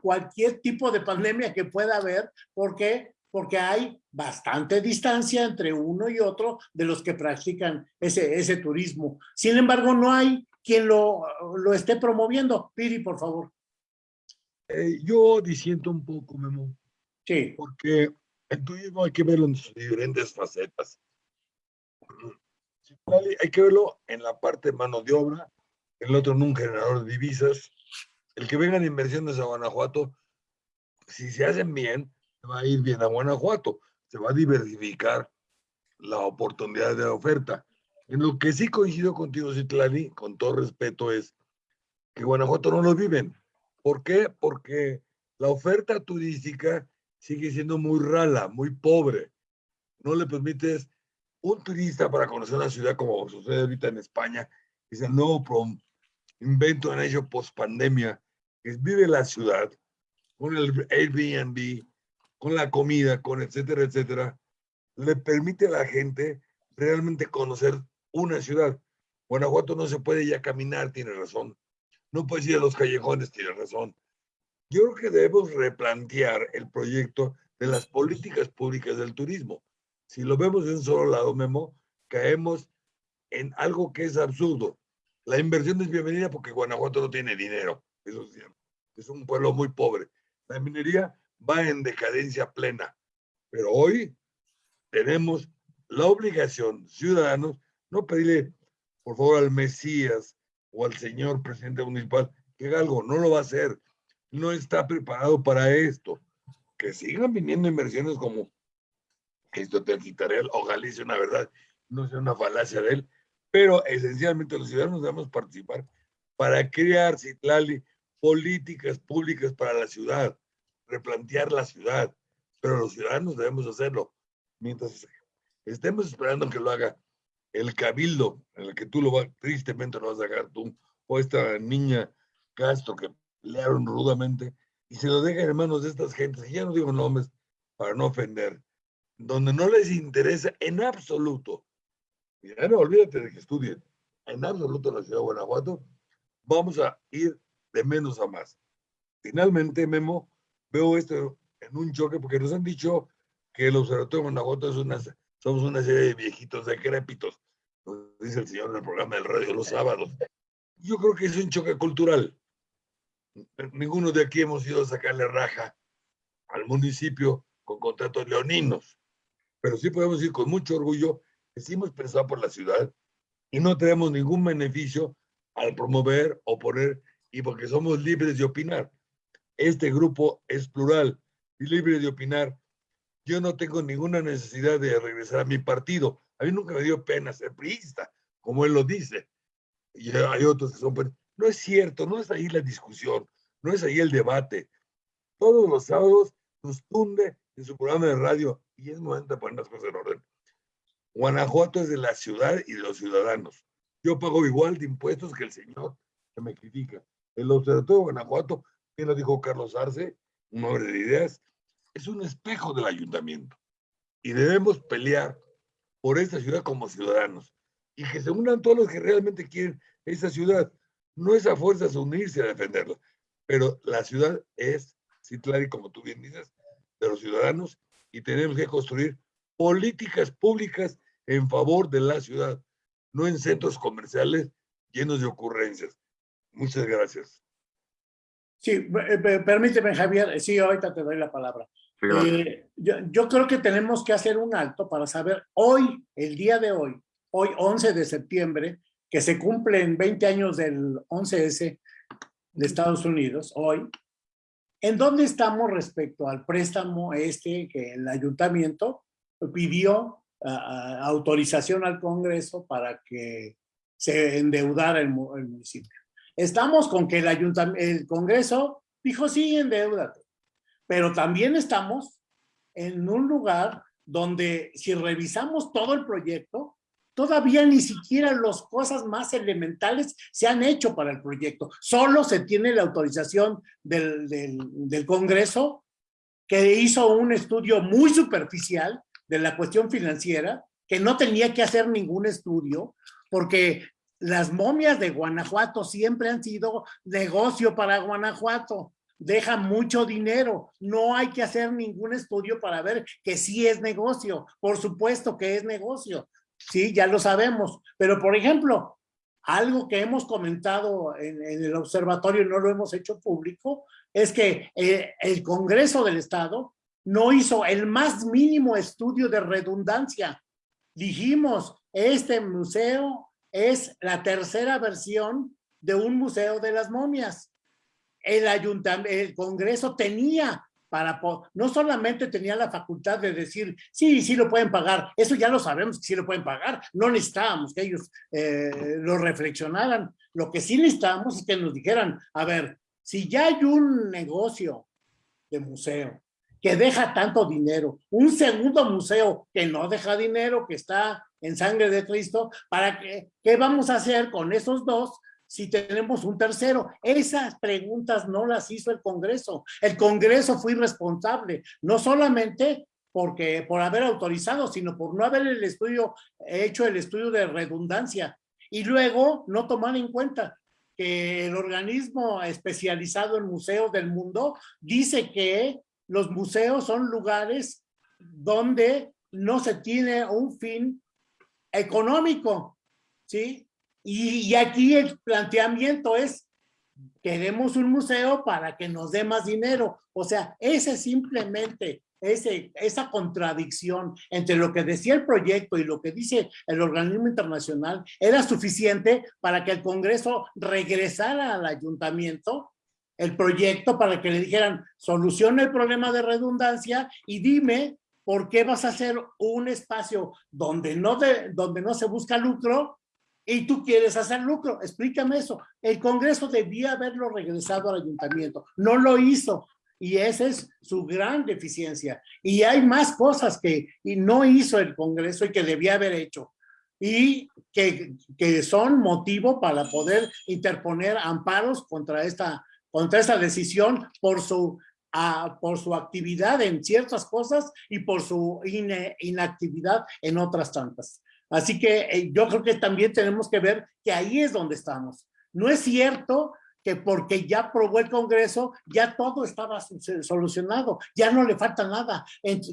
cualquier tipo de pandemia que pueda haber, porque porque hay bastante distancia entre uno y otro de los que practican ese, ese turismo. Sin embargo, no hay quien lo, lo esté promoviendo. Piri, por favor. Eh, yo disiento un poco, Memo. Sí. Porque el turismo hay que verlo en sus diferentes facetas. Hay que verlo en la parte de mano de obra, el otro en un generador de divisas. El que vengan inversiones a Guanajuato, si se hacen bien, va a ir bien a Guanajuato, se va a diversificar la oportunidad de la oferta. En lo que sí coincido contigo, Citlali, con todo respeto, es que Guanajuato no lo viven. ¿Por qué? Porque la oferta turística sigue siendo muy rala, muy pobre. No le permites un turista para conocer una ciudad como sucede ahorita en España, que es el nuevo invento en ello post pandemia, que vive la ciudad con el Airbnb, con la comida, con etcétera, etcétera, le permite a la gente realmente conocer una ciudad. Guanajuato no se puede ya caminar, tiene razón. No puedes ir a los callejones, tiene razón. Yo creo que debemos replantear el proyecto de las políticas públicas del turismo. Si lo vemos de un solo lado, Memo, caemos en algo que es absurdo. La inversión es bienvenida porque Guanajuato no tiene dinero. Eso es cierto. Es un pueblo muy pobre. La minería va en decadencia plena. Pero hoy tenemos la obligación, ciudadanos, no pedirle, por favor, al Mesías o al señor presidente municipal que haga algo, no lo va a hacer. No está preparado para esto. Que sigan viniendo inversiones como esto te quitaré, ojalá dice una verdad, no sea una falacia de él, pero esencialmente los ciudadanos debemos participar para crear, Citlali, políticas públicas para la ciudad, replantear la ciudad, pero los ciudadanos debemos hacerlo. Mientras estemos esperando que lo haga el cabildo, en el que tú lo vas, tristemente lo vas a sacar tú, o esta niña Castro que pelearon rudamente, y se lo dejan en manos de estas gentes, y ya no digo nombres para no ofender, donde no les interesa en absoluto, ya no olvídate de que estudien, en absoluto la ciudad de Guanajuato, vamos a ir de menos a más. Finalmente, Memo, veo esto en un choque porque nos han dicho que el Observatorio de Guanajuato es una, somos una serie de viejitos decrépitos, nos dice el señor en el programa del radio los sábados. Yo creo que es un choque cultural. Ninguno de aquí hemos ido a sacarle raja al municipio con contratos leoninos, pero sí podemos ir con mucho orgullo que sí hemos pensado por la ciudad y no tenemos ningún beneficio al promover o poner, y porque somos libres de opinar. Este grupo es plural y libre de opinar. Yo no tengo ninguna necesidad de regresar a mi partido. A mí nunca me dio pena ser priista, como él lo dice. Y hay otros que son... No es cierto, no es ahí la discusión, no es ahí el debate. Todos los sábados nos tunde en su programa de radio y es momento de poner las cosas en orden. Guanajuato es de la ciudad y de los ciudadanos. Yo pago igual de impuestos que el señor que me critica. El Observatorio de Guanajuato, bien lo dijo Carlos Arce, un hombre de ideas, es un espejo del ayuntamiento. Y debemos pelear por esta ciudad como ciudadanos. Y que se unan todos los que realmente quieren esa ciudad. No es a fuerzas unirse a defenderla, pero la ciudad es, Citlari, como tú bien dices, de los ciudadanos y tenemos que construir políticas públicas en favor de la ciudad, no en centros comerciales llenos de ocurrencias. Muchas gracias. Sí, permíteme, Javier. Sí, ahorita te doy la palabra. Eh, yo, yo, creo que tenemos que hacer un alto para saber hoy, el día de hoy, hoy 11 de septiembre, que se cumplen 20 años del 11S de Estados Unidos, hoy, ¿en dónde estamos respecto al préstamo este que el ayuntamiento pidió autorización al Congreso para que se endeudara el, municipio. Estamos con que el, ayuntamiento, el Congreso dijo, sí, endeudate. Pero también estamos en un lugar donde si revisamos todo el proyecto, todavía ni siquiera las cosas más elementales se han hecho para el proyecto. Solo se tiene la autorización del, del, del Congreso que hizo un estudio muy superficial de la cuestión financiera, que no tenía que hacer ningún estudio, porque las momias de Guanajuato siempre han sido negocio para Guanajuato. Deja mucho dinero. No hay que hacer ningún estudio para ver que sí es negocio. Por supuesto que es negocio. Sí, ya lo sabemos. Pero, por ejemplo, algo que hemos comentado en, el observatorio no lo hemos hecho público, es que eh, el Congreso del Estado no hizo el más mínimo estudio de redundancia. Dijimos, este museo es la tercera versión de un museo de las momias. El ayuntamiento, el Congreso tenía para, no solamente tenía la facultad de decir, sí, sí lo pueden pagar, eso ya lo sabemos que sí lo pueden pagar, no necesitábamos que ellos eh, lo reflexionaran, lo que sí necesitábamos es que nos dijeran, a ver, si ya hay un negocio de museo que deja tanto dinero, un segundo museo que no deja dinero, que está en sangre de Cristo, ¿para qué, qué vamos a hacer con esos dos si tenemos un tercero? Esas preguntas no las hizo el Congreso. El Congreso fue irresponsable, no solamente porque por haber autorizado, sino por no haber el estudio, hecho el estudio de redundancia y luego no tomar en cuenta que el organismo especializado en museos del mundo dice que los museos son lugares donde no se tiene un fin económico, ¿sí? Y, aquí el planteamiento es, queremos un museo para que nos dé más dinero. O sea, ese simplemente ese, esa contradicción entre lo que decía el proyecto y lo que dice el organismo internacional era suficiente para que el Congreso regresara al ayuntamiento el proyecto para que le dijeran, soluciona el problema de redundancia y dime por qué vas a hacer un espacio donde no, de, donde no se busca lucro y tú quieres hacer lucro. Explícame eso. El Congreso debía haberlo regresado al ayuntamiento. No lo hizo. Y esa es su gran deficiencia. Y hay más cosas que y no hizo el Congreso y que debía haber hecho. Y que, que son motivo para poder interponer amparos contra esta, contra esta decisión por su, uh, por su actividad en ciertas cosas y por su in, inactividad en otras tantas. Así que eh, yo creo que también tenemos que ver que ahí es donde estamos. No es cierto que porque ya aprobó el Congreso, ya todo estaba solucionado, ya no le falta nada,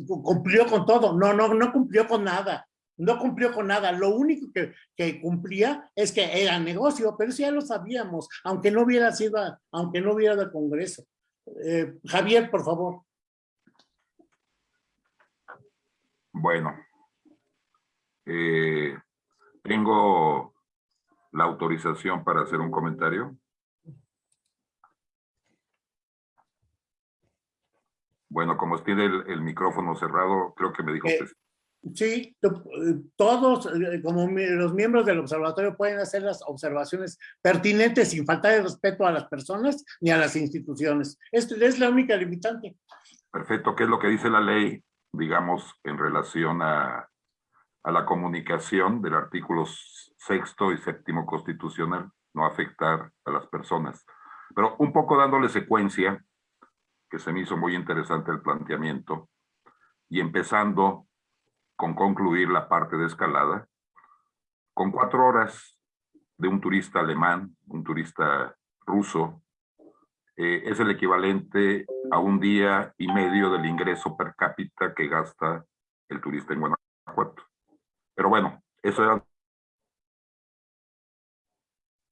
cumplió con todo. No, no, no cumplió con nada, no cumplió con nada. Lo único que, que cumplía es que era negocio, pero eso ya lo sabíamos, aunque no hubiera sido, aunque no hubiera del Congreso. Eh, Javier, por favor. Bueno, eh, tengo la autorización para hacer un comentario. Bueno, como tiene el, el, micrófono cerrado, creo que me dijo eh, Sí, todos, como los miembros del observatorio pueden hacer las observaciones pertinentes sin faltar de respeto a las personas ni a las instituciones. Esto es la única limitante. Perfecto. ¿Qué es lo que dice la ley, digamos, en relación a, a la comunicación del artículo sexto y séptimo constitucional? No afectar a las personas. Pero un poco dándole secuencia, que se me hizo muy interesante el planteamiento, y empezando con concluir la parte de escalada, con cuatro horas de un turista alemán, un turista ruso, eh, es el equivalente a un día y medio del ingreso per cápita que gasta el turista en Guanajuato. Pero bueno, eso era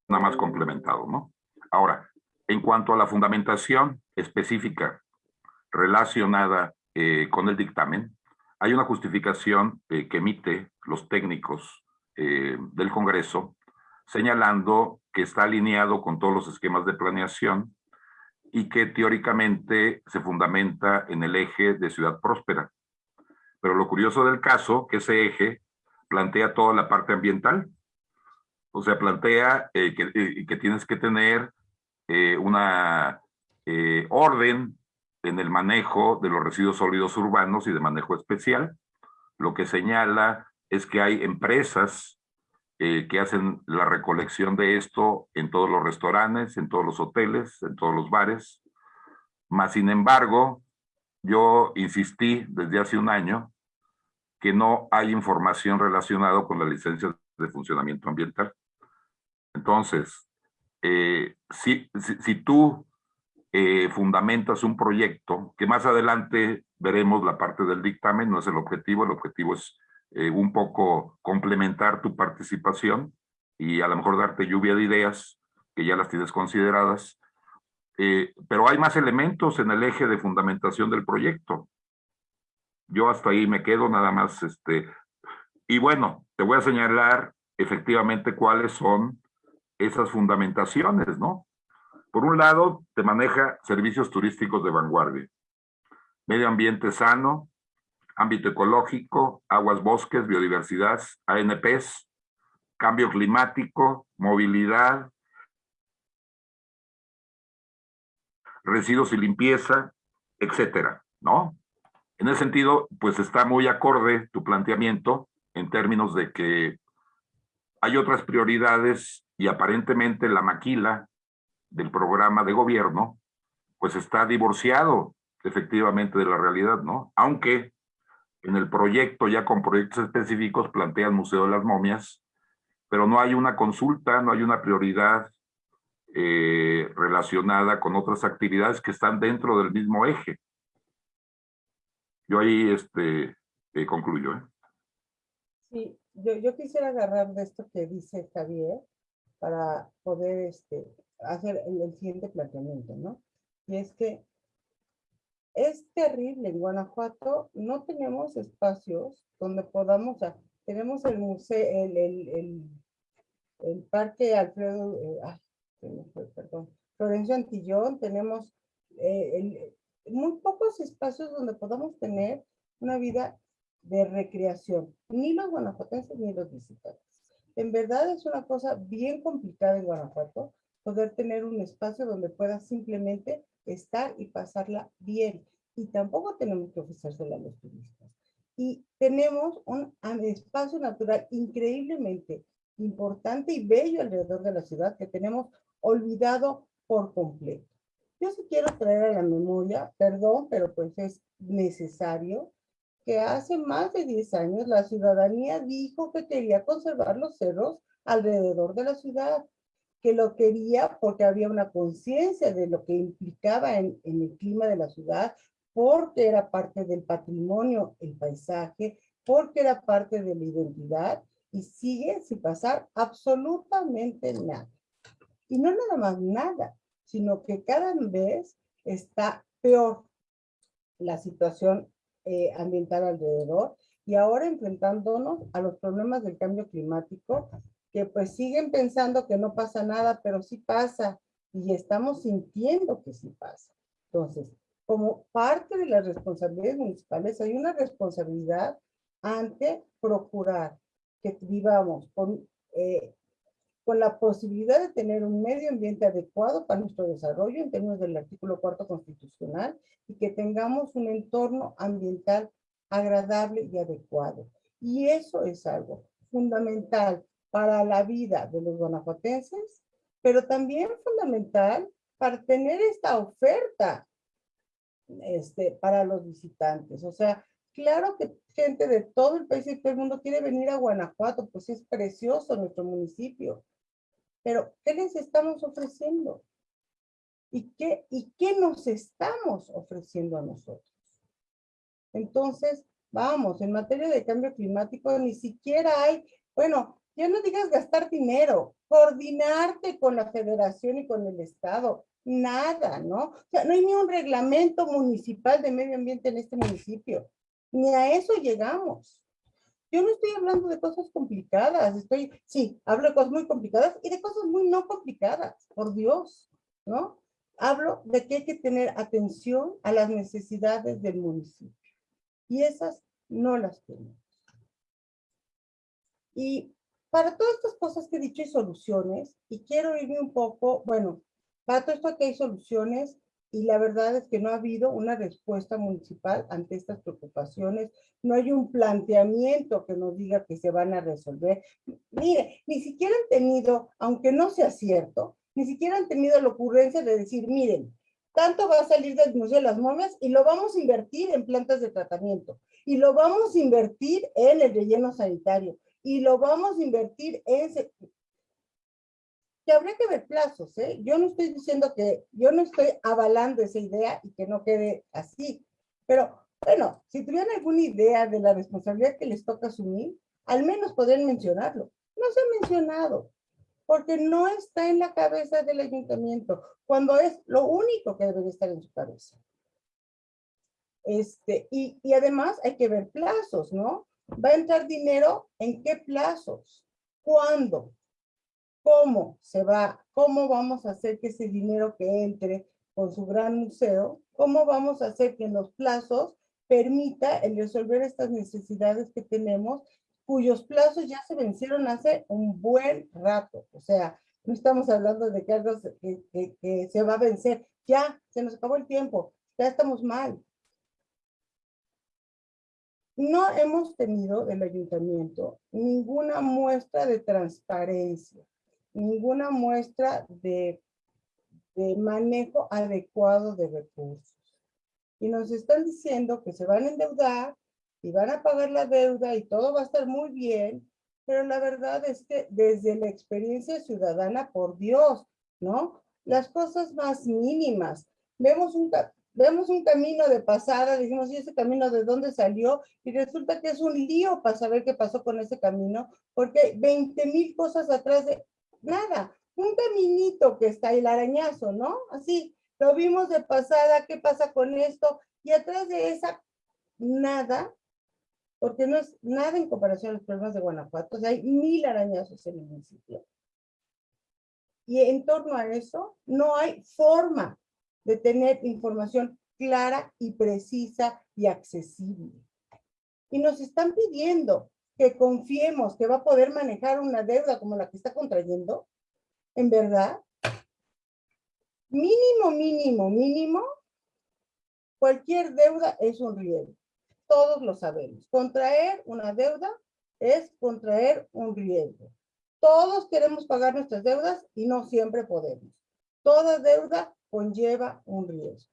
nada más complementado, ¿no? Ahora, en cuanto a la fundamentación específica relacionada eh, con el dictamen, hay una justificación eh, que emite los técnicos eh, del Congreso señalando que está alineado con todos los esquemas de planeación y que teóricamente se fundamenta en el eje de ciudad próspera. Pero lo curioso del caso, que ese eje plantea toda la parte ambiental. O sea, plantea eh, que, eh, tienes que tener una orden en el manejo de los residuos sólidos urbanos y de manejo especial. Lo que señala es que hay empresas eh, que hacen la recolección de esto en todos los restaurantes, en todos los hoteles, en todos los bares. Más sin embargo, yo insistí desde hace un año que no hay información relacionada con la licencia de funcionamiento ambiental. Entonces, eh, si, si, si, tú eh, fundamentas un proyecto, que más adelante veremos la parte del dictamen, no es el objetivo, el objetivo es eh, un poco complementar tu participación y a lo mejor darte lluvia de ideas que ya las tienes consideradas, eh, pero hay más elementos en el eje de fundamentación del proyecto. Yo hasta ahí me quedo nada más, este, y bueno, te voy a señalar efectivamente cuáles son esas fundamentaciones, ¿no? Por un lado, te maneja servicios turísticos de vanguardia, medio ambiente sano, ámbito ecológico, aguas, bosques, biodiversidad, ANPs, cambio climático, movilidad, residuos y limpieza, etcétera, ¿no? En ese sentido, pues está muy acorde tu planteamiento en términos de que hay otras prioridades y aparentemente la maquila del programa de gobierno, pues está divorciado efectivamente de la realidad, ¿no? Aunque en el proyecto, ya con proyectos específicos, plantea el Museo de las Momias, pero no hay una consulta, no hay una prioridad eh, relacionada con otras actividades que están dentro del mismo eje. Yo ahí este, eh, concluyo. ¿eh? Sí, yo, yo quisiera agarrar de esto que dice Javier para poder este, hacer el, el siguiente planteamiento, ¿no? Y es que es terrible. En Guanajuato no tenemos espacios donde podamos, tenemos el museo, el, el, el, el parque Alfredo, eh, ay, perdón, Florencio Antillón, tenemos eh, muy pocos espacios donde podamos tener una vida de recreación, ni los guanajuatenses ni los visitantes. En verdad es una cosa bien complicada en Guanajuato poder tener un espacio donde pueda simplemente estar y pasarla bien. Y tampoco tenemos que ofrecérsela a los turistas. Y tenemos un espacio natural increíblemente importante y bello alrededor de la ciudad que tenemos olvidado por completo. Yo sí quiero traer a la memoria, perdón, pero pues es necesario, que hace más de 10 años la ciudadanía dijo que quería conservar los cerros alrededor de la ciudad, que lo quería porque había una conciencia de lo que implicaba en, el clima de la ciudad, porque era parte del patrimonio, el paisaje, porque era parte de la identidad y sigue sin pasar absolutamente nada. Y no nada más nada, sino que cada vez está peor la situación eh, ambiental alrededor y ahora enfrentándonos a los problemas del cambio climático, que pues siguen pensando que no pasa nada, pero sí pasa y estamos sintiendo que sí pasa. Entonces, como parte de las responsabilidades municipales, hay una responsabilidad ante procurar que vivamos con eh, con la posibilidad de tener un medio ambiente adecuado para nuestro desarrollo en términos del artículo cuarto constitucional y que tengamos un entorno ambiental agradable y adecuado. Y eso es algo fundamental para la vida de los guanajuatenses, pero también fundamental para tener esta oferta este, para los visitantes. O sea, claro que gente de todo el país y todo el mundo quiere venir a Guanajuato, pues es precioso nuestro municipio. Pero, ¿qué les estamos ofreciendo? ¿Y qué, ¿Y qué nos estamos ofreciendo a nosotros? Entonces, vamos, en materia de cambio climático ni siquiera hay, bueno, ya no digas gastar dinero, coordinarte con la federación y con el estado, nada, ¿no? O sea, no hay ni un reglamento municipal de medio ambiente en este municipio, ni a eso llegamos. Yo no estoy hablando de cosas complicadas, estoy, sí, hablo de cosas muy complicadas y de cosas muy no complicadas, por Dios, ¿no? Hablo de que hay que tener atención a las necesidades del municipio y esas no las tenemos. Y para todas estas cosas que he dicho hay soluciones y quiero irme un poco, bueno, para todo esto que hay soluciones, y la verdad es que no ha habido una respuesta municipal ante estas preocupaciones, no hay un planteamiento que nos diga que se van a resolver. Mire, ni siquiera han tenido, aunque no sea cierto, ni siquiera han tenido la ocurrencia de decir, miren, tanto va a salir del Museo de las Momias y lo vamos a invertir en plantas de tratamiento, y lo vamos a invertir en el relleno sanitario, y lo vamos a invertir en que habría que ver plazos, ¿eh? Yo no estoy diciendo que, yo no estoy avalando esa idea y que no quede así, pero bueno, si tuvieran alguna idea de la responsabilidad que les toca asumir, al menos podrían mencionarlo. No se ha mencionado, porque no está en la cabeza del ayuntamiento, cuando es lo único que debería estar en su cabeza. Este, y, y además hay que ver plazos, ¿no? ¿Va a entrar dinero en qué plazos? ¿Cuándo? cómo se va, cómo vamos a hacer que ese dinero que entre con su gran museo, cómo vamos a hacer que los plazos permita el resolver estas necesidades que tenemos, cuyos plazos ya se vencieron hace un buen rato. O sea, no estamos hablando de que algo que, que se va a vencer. Ya, se nos acabó el tiempo, ya estamos mal. No hemos tenido del ayuntamiento ninguna muestra de transparencia ninguna muestra de, manejo adecuado de recursos. Y nos están diciendo que se van a endeudar y van a pagar la deuda y todo va a estar muy bien, pero la verdad es que desde la experiencia ciudadana, por Dios, ¿no? Las cosas más mínimas. Vemos un, vemos un camino de pasada, decimos, ¿y ese camino de dónde salió? Y resulta que es un lío para saber qué pasó con ese camino, porque hay 20 mil cosas atrás de nada, un caminito que está el arañazo, ¿no? Así, lo vimos de pasada, ¿qué pasa con esto? Y atrás de esa, nada, porque no es nada en comparación a los problemas de Guanajuato, o sea, hay mil arañazos en el municipio. Y en torno a eso, no hay forma de tener información clara y precisa y accesible. Y nos están pidiendo que confiemos que va a poder manejar una deuda como la que está contrayendo. ¿En verdad? Mínimo, mínimo, mínimo, cualquier deuda es un riesgo. Todos lo sabemos. Contraer una deuda es contraer un riesgo. Todos queremos pagar nuestras deudas y no siempre podemos. Toda deuda conlleva un riesgo.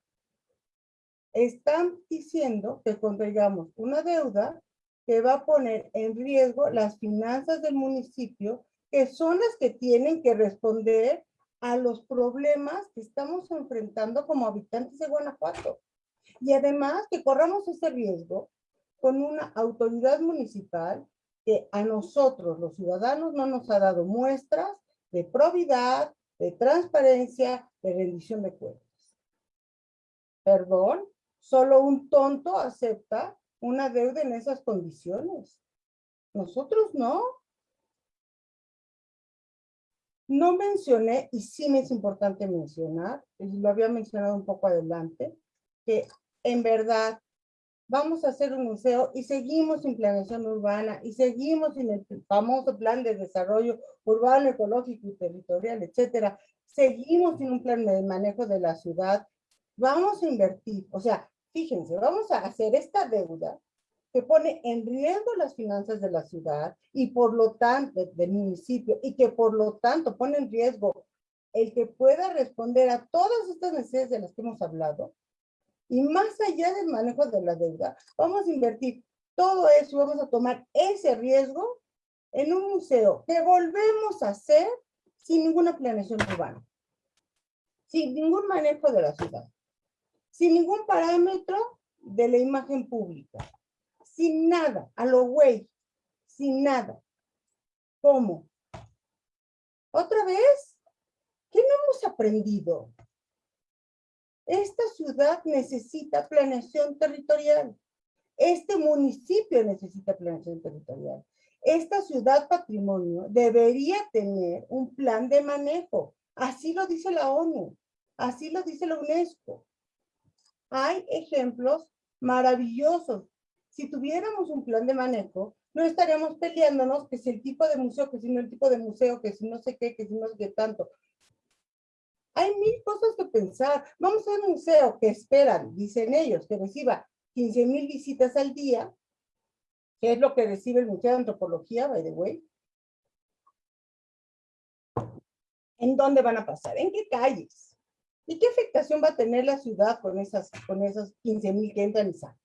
Están diciendo que contraigamos una deuda que va a poner en riesgo las finanzas del municipio, que son las que tienen que responder a los problemas que estamos enfrentando como habitantes de Guanajuato. Y además que corramos ese riesgo con una autoridad municipal que a nosotros, los ciudadanos, no nos ha dado muestras de probidad, de transparencia, de rendición de cuentas. Perdón, solo un tonto acepta una deuda en esas condiciones. Nosotros no. No mencioné, y sí me es importante mencionar, y lo había mencionado un poco adelante, que en verdad vamos a hacer un museo y seguimos en planeación urbana y seguimos en el famoso plan de desarrollo urbano, ecológico y territorial, etcétera. Seguimos en un plan de manejo de la ciudad. Vamos a invertir, o sea, fíjense, vamos a hacer esta deuda que pone en riesgo las finanzas de la ciudad y por lo tanto del municipio y que por lo tanto pone en riesgo el que pueda responder a todas estas necesidades de las que hemos hablado y más allá del manejo de la deuda, vamos a invertir todo eso, vamos a tomar ese riesgo en un museo que volvemos a hacer sin ninguna planeación urbana, sin ningún manejo de la ciudad, sin ningún parámetro de la imagen pública, sin nada, a lo güey, sin nada. ¿Cómo? ¿Otra vez? ¿Qué no hemos aprendido? Esta ciudad necesita planeación territorial. Este municipio necesita planeación territorial. Esta ciudad patrimonio debería tener un plan de manejo. Así lo dice la ONU, así lo dice la UNESCO. Hay ejemplos maravillosos. Si tuviéramos un plan de manejo, no estaríamos peleándonos que si el tipo de museo, que si no el tipo de museo, que si no sé qué, que si no sé qué tanto. Hay mil cosas que pensar. Vamos a un museo que esperan, dicen ellos, que reciba 15 mil visitas al día, que es lo que recibe el Museo de Antropología, by the way. ¿En dónde van a pasar? ¿En qué calles? ¿Y qué afectación va a tener la ciudad con, esas, con esos 15 mil que entran y salen?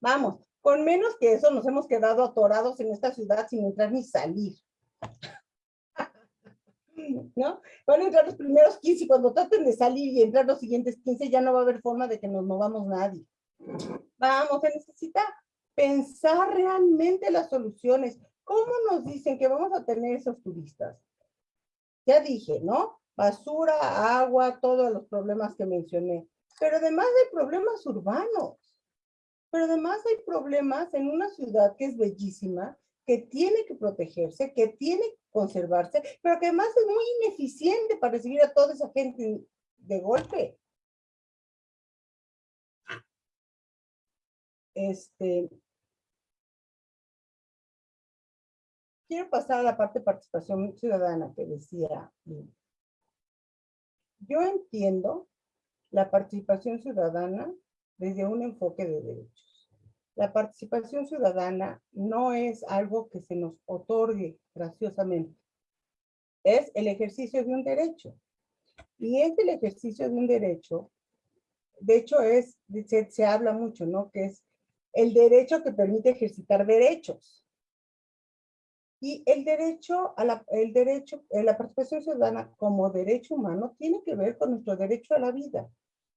Vamos, con menos que eso nos hemos quedado atorados en esta ciudad sin entrar ni salir. ¿No? Van a entrar los primeros 15 y cuando traten de salir y entrar los siguientes 15 ya no va a haber forma de que nos movamos nadie. Vamos, se necesita pensar realmente las soluciones. ¿Cómo nos dicen que vamos a tener esos turistas? Ya dije, ¿no? Basura, agua, todos los problemas que mencioné. Pero además hay problemas urbanos. Pero además hay problemas en una ciudad que es bellísima, que tiene que protegerse, que tiene conservarse, pero que además es muy ineficiente para recibir a toda esa gente de golpe. Este, quiero pasar a la parte de participación ciudadana que decía. Yo entiendo la participación ciudadana desde un enfoque de derechos. La participación ciudadana no es algo que se nos otorgue graciosamente. Es el ejercicio de un derecho. Y es el ejercicio de un derecho, de hecho es, se, se habla mucho, ¿no? Que es el derecho que permite ejercitar derechos. Y el derecho a la, el derecho, eh, la participación ciudadana como derecho humano tiene que ver con nuestro derecho a la vida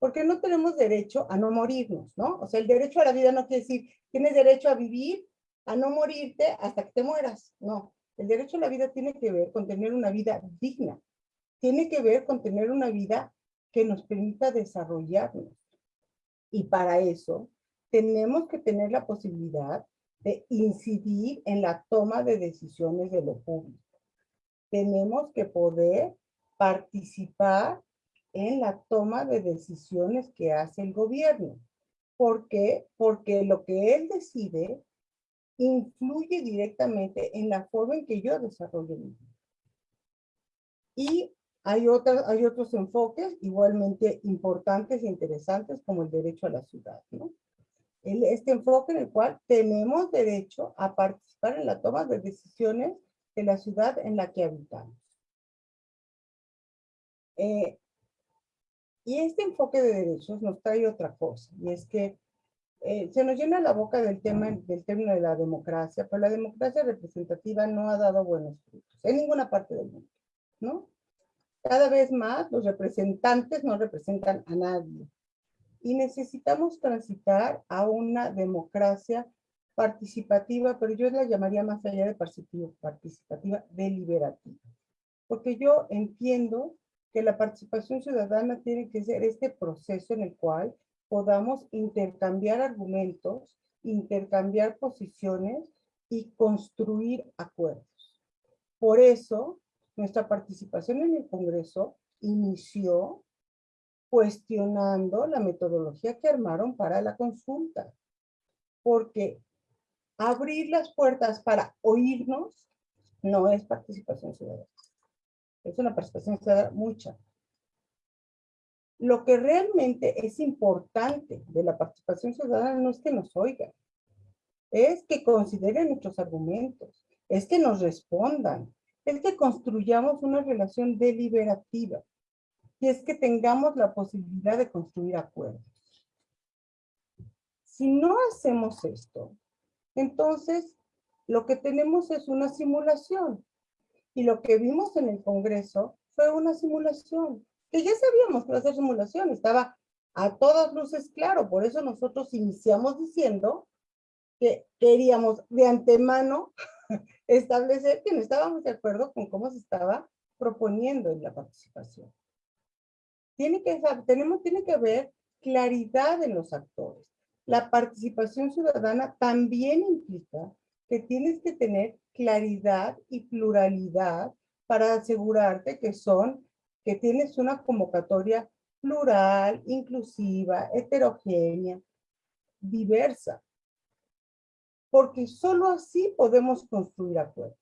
porque no tenemos derecho a no morirnos, ¿no? O sea, el derecho a la vida no quiere decir, tienes derecho a vivir, a no morirte hasta que te mueras, no. El derecho a la vida tiene que ver con tener una vida digna, tiene que ver con tener una vida que nos permita desarrollarnos. Y para eso tenemos que tener la posibilidad de incidir en la toma de decisiones de lo público. Tenemos que poder participar en la toma de decisiones que hace el gobierno. ¿Por qué? Porque lo que él decide influye directamente en la forma en que yo desarrollo mi vida. Y hay, otras, hay otros enfoques igualmente importantes e interesantes como el derecho a la ciudad, ¿no? este enfoque en el cual tenemos derecho a participar en la toma de decisiones de la ciudad en la que habitamos. Eh, y este enfoque de derechos nos trae otra cosa, y es que eh, se nos llena la boca del tema del término de la democracia, pero la democracia representativa no ha dado buenos frutos en ninguna parte del mundo, ¿no? Cada vez más los representantes no representan a nadie y necesitamos transitar a una democracia participativa, pero yo la llamaría más allá de participativa, deliberativa. Porque yo entiendo que la participación ciudadana tiene que ser este proceso en el cual podamos intercambiar argumentos, intercambiar posiciones y construir acuerdos. Por eso, nuestra participación en el Congreso inició cuestionando la metodología que armaron para la consulta. Porque abrir las puertas para oírnos no es participación ciudadana. Es una participación ciudadana mucha. Lo que realmente es importante de la participación ciudadana no es que nos oigan, es que consideren nuestros argumentos, es que nos respondan, es que construyamos una relación deliberativa y es que tengamos la posibilidad de construir acuerdos. Si no hacemos esto, entonces lo que tenemos es una simulación. Y lo que vimos en el Congreso fue una simulación, que ya sabíamos que iba a ser simulación, estaba a todas luces claro, por eso nosotros iniciamos diciendo que queríamos de antemano establecer que no estábamos de acuerdo con cómo se estaba proponiendo en la participación. Tiene que, tenemos, tiene que haber claridad en los actores. La participación ciudadana también implica que tienes que tener claridad y pluralidad para asegurarte que son, que tienes una convocatoria plural, inclusiva, heterogénea, diversa. Porque solo así podemos construir acuerdos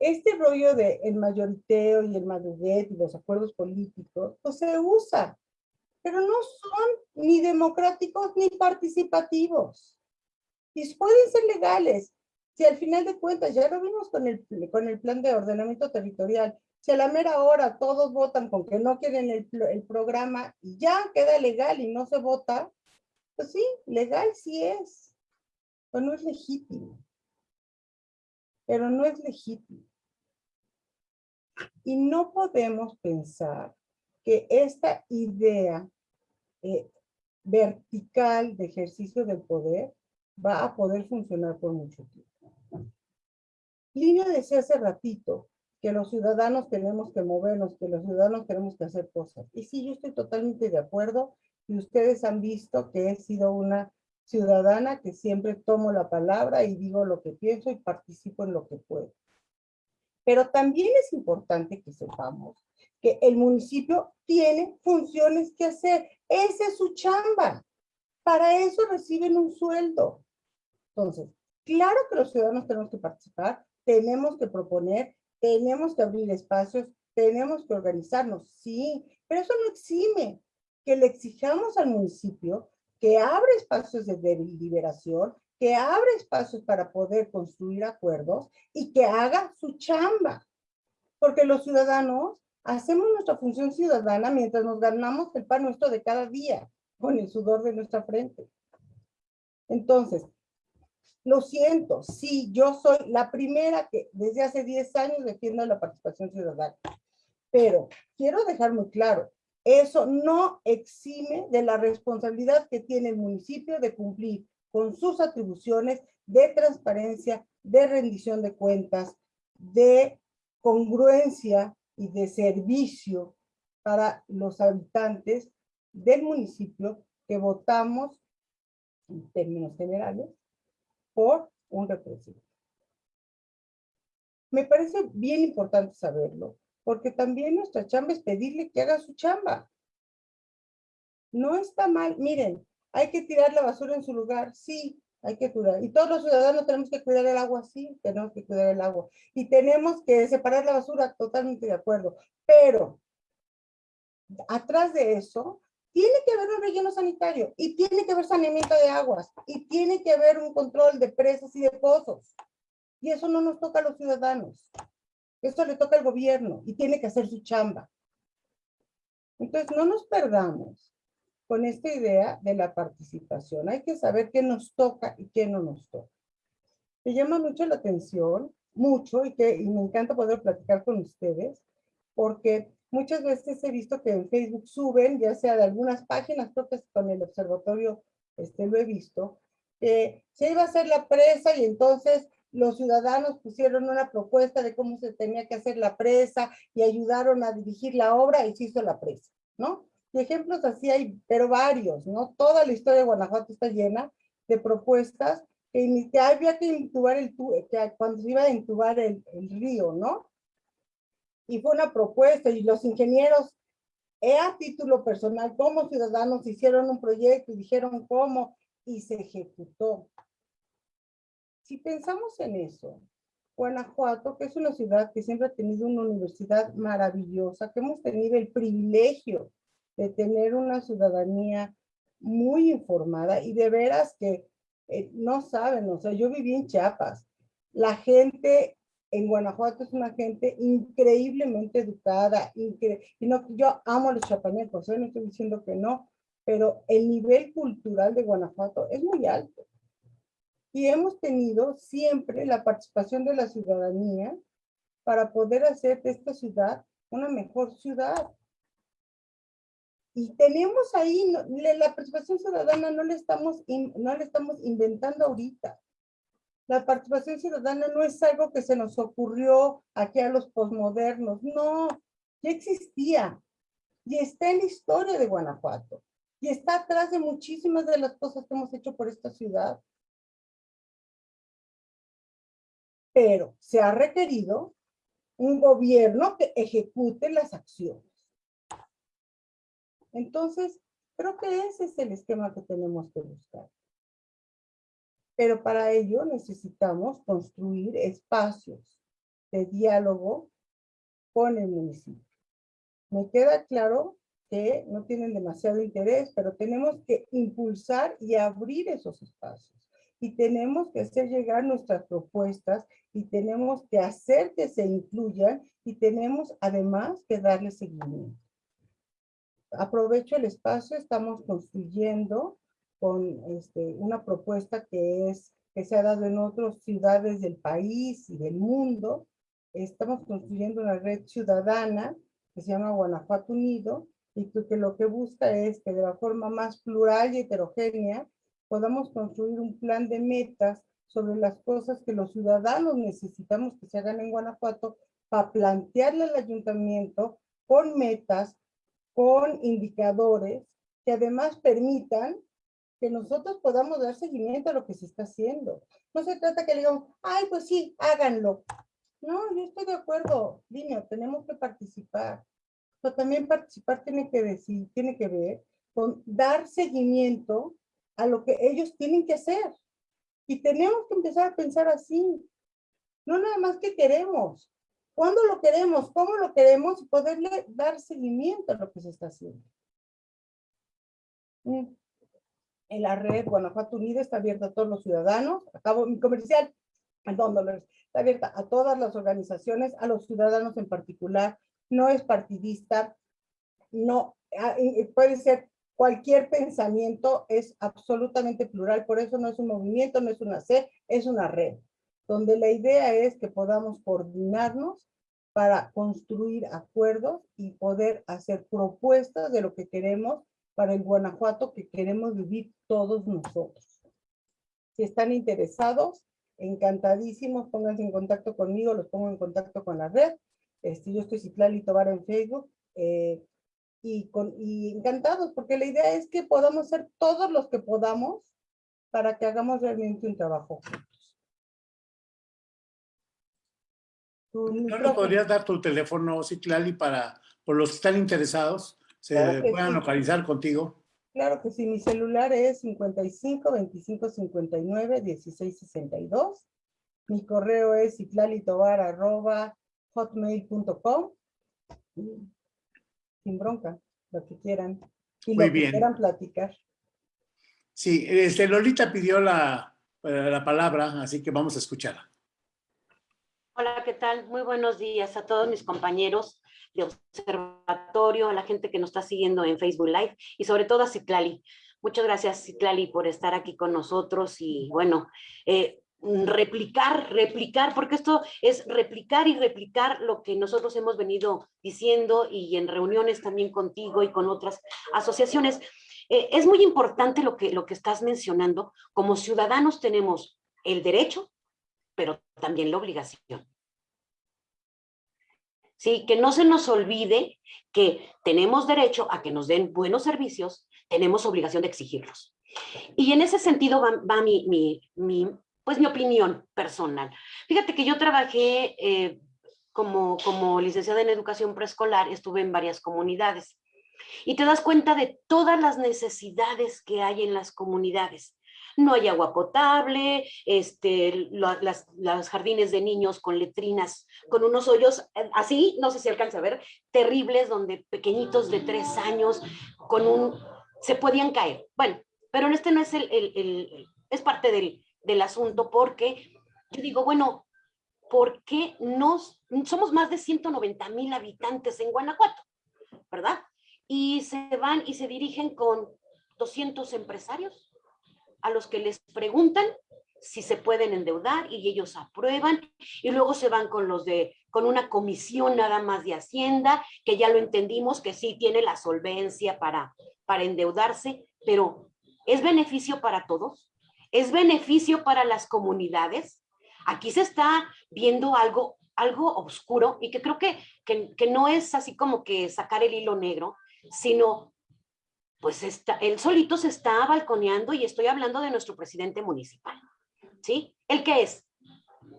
este rollo de el mayoriteo y el madruguet y los acuerdos políticos, pues se usa, pero no son ni democráticos ni participativos. Y pueden ser legales. Si al final de cuentas, ya lo vimos con el, con el plan de ordenamiento territorial, si a la mera hora todos votan con que no quieren el, el programa y ya queda legal y no se vota, pues sí, legal sí es, pero no es legítimo. Pero no es legítimo. Y no podemos pensar que esta idea eh, vertical de ejercicio del poder va a poder funcionar por mucho tiempo. Línea decía hace ratito que los ciudadanos tenemos que movernos, que los ciudadanos tenemos que hacer cosas. Y sí, yo estoy totalmente de acuerdo y ustedes han visto que he sido una ciudadana que siempre tomo la palabra y digo lo que pienso y participo en lo que puedo. Pero también es importante que sepamos que el municipio tiene funciones que hacer. Esa es su chamba. Para eso reciben un sueldo. Entonces, claro que los ciudadanos tenemos que participar, tenemos que proponer, tenemos que abrir espacios, tenemos que organizarnos, sí, pero eso no exime que le exijamos al municipio que abra espacios de deliberación, que abre espacios para poder construir acuerdos y que haga su chamba. Porque los ciudadanos hacemos nuestra función ciudadana mientras nos ganamos el pan nuestro de cada día con el sudor de nuestra frente. Entonces, lo siento, sí, yo soy la primera que desde hace 10 años defiendo la participación ciudadana. Pero quiero dejar muy claro, eso no exime de la responsabilidad que tiene el municipio de cumplir con sus atribuciones de transparencia, de rendición de cuentas, de congruencia y de servicio para los habitantes del municipio que votamos, en términos generales, por un representante. Me parece bien importante saberlo, porque también nuestra chamba es pedirle que haga su chamba. No está mal, miren, hay que tirar la basura en su lugar, sí, hay que cuidar. Y todos los ciudadanos tenemos que cuidar el agua, sí, tenemos que cuidar el agua. Y tenemos que separar la basura, totalmente de acuerdo. Pero, atrás de eso, tiene que haber un relleno sanitario, y tiene que haber saneamiento de aguas, y tiene que haber un control de presas y de pozos. Y eso no nos toca a los ciudadanos. Esto le toca al gobierno, y tiene que hacer su chamba. Entonces, no nos perdamos con esta idea de la participación. Hay que saber qué nos toca y qué no nos toca. Me llama mucho la atención, mucho, y, que, y me encanta poder platicar con ustedes, porque muchas veces he visto que en Facebook suben, ya sea de algunas páginas propias con el observatorio, este, lo he visto, que se iba a hacer la presa y entonces los ciudadanos pusieron una propuesta de cómo se tenía que hacer la presa y ayudaron a dirigir la obra y se hizo la presa, ¿no? Y ejemplos así hay, pero varios, ¿no? Toda la historia de Guanajuato está llena de propuestas que, que había que intubar el, que cuando se iba a intubar el río, ¿no? Y fue una propuesta y los ingenieros, eh, a título personal, como ciudadanos, hicieron un proyecto y dijeron cómo y se ejecutó. Si pensamos en eso, Guanajuato, que es una ciudad que siempre ha tenido una universidad maravillosa, que hemos tenido el privilegio de tener una ciudadanía muy informada y de veras que eh, no saben, o sea, yo viví en Chiapas, la gente en Guanajuato es una gente increíblemente educada, y no, yo amo a los chapanecos, ¿eh? no estoy diciendo que no, pero el nivel cultural de Guanajuato es muy alto. Y hemos tenido siempre la participación de la ciudadanía para poder hacer de esta ciudad una mejor ciudad. Y tenemos ahí, la participación ciudadana no le, estamos, no le estamos inventando ahorita. La participación ciudadana no es algo que se nos ocurrió aquí a los posmodernos, no, ya existía y está en la historia de Guanajuato y está atrás de muchísimas de las cosas que hemos hecho por esta ciudad. Pero se ha requerido un gobierno que ejecute las acciones. Entonces, creo que ese es el esquema que tenemos que buscar. Pero para ello necesitamos construir espacios de diálogo con el municipio. Me queda claro que no tienen demasiado interés, pero tenemos que impulsar y abrir esos espacios. Y tenemos que hacer llegar nuestras propuestas y tenemos que hacer que se incluyan y tenemos además que darle seguimiento aprovecho el espacio, estamos construyendo con este, una propuesta que es que se ha dado en otras ciudades del país y del mundo. Estamos construyendo una red ciudadana que se llama Guanajuato Unido y que, lo que busca es que de la forma más plural y heterogénea podamos construir un plan de metas sobre las cosas que los ciudadanos necesitamos que se hagan en Guanajuato para plantearle al ayuntamiento con metas con indicadores que además permitan que nosotros podamos dar seguimiento a lo que se está haciendo. No se trata que le digamos, ay, pues sí, háganlo. No, yo estoy de acuerdo, niño, tenemos que participar. Pero también participar tiene que decir, tiene que ver con dar seguimiento a lo que ellos tienen que hacer. Y tenemos que empezar a pensar así. No nada más que queremos, ¿Cuándo lo queremos? ¿Cómo lo queremos? Poderle dar seguimiento a lo que se está haciendo. En la red Guanajuato Unido está abierta a todos los ciudadanos. Acabo mi comercial. Perdón. Está abierta a todas las organizaciones, a los ciudadanos en particular. No es partidista. No, ah, puede ser cualquier pensamiento, es absolutamente plural. Por eso no es un movimiento, no es una C, es una red donde la idea es que podamos coordinarnos para construir acuerdos y poder hacer propuestas de lo que queremos para el Guanajuato que queremos vivir todos nosotros. Si están interesados, encantadísimos, pónganse en contacto conmigo, los pongo en contacto con la red. Este, yo estoy Citlali Tobar en Facebook. Eh, y, con, y encantados, porque la idea es que podamos ser todos los que podamos para que hagamos realmente un trabajo juntos. ¿No nos podrías dar tu teléfono, Citlali, para por los que están interesados se Claro que puedan sí. localizar contigo? Claro que sí, mi celular es 55 25 59 16 62. Mi correo es citlalitobar.hotmail.com. Sin bronca, lo que quieran. Y Muy lo bien. que quieran platicar. Sí, este, Lolita pidió la, eh, la palabra, así que vamos a escucharla. Hola, ¿qué tal? Muy buenos días a todos mis compañeros de observatorio, a la gente que nos está siguiendo en Facebook Live y sobre todo a Citlali. Muchas gracias, Citlali, por estar aquí con nosotros y bueno, eh, replicar, replicar, porque esto es replicar y replicar lo que nosotros hemos venido diciendo y en reuniones también contigo y con otras asociaciones. Eh, es muy importante lo que, lo que estás mencionando. Como ciudadanos tenemos el derecho, pero también la obligación. Sí, que no se nos olvide que tenemos derecho a que nos den buenos servicios, tenemos obligación de exigirlos. Y en ese sentido va, mi, mi, mi, pues mi opinión personal. Fíjate que yo trabajé eh, como, como licenciada en educación preescolar, estuve en varias comunidades y te das cuenta de todas las necesidades que hay en las comunidades. No hay agua potable, este, lo- las, las jardines de niños con letrinas, con unos hoyos eh, así, no sé si alcanza a ver, terribles, donde pequeñitos de tres años con un, se podían caer. Bueno, pero este no es el, el- el- es parte del, del asunto porque yo digo, bueno, ¿por qué nos, somos más de 190 mil habitantes en Guanajuato, ¿verdad? Y se van y se dirigen con 200 empresarios a los que les preguntan si se pueden endeudar y ellos aprueban y luego se van con los de con una comisión nada más de Hacienda que ya lo entendimos que sí tiene la solvencia para para endeudarse, pero es beneficio para todos, es beneficio para las comunidades. Aquí se está viendo algo algo oscuro y que creo que, que, que no es así como que sacar el hilo negro, sino pues está, él solito se está balconeando y estoy hablando de nuestro presidente municipal. ¿Sí? ¿El qué es?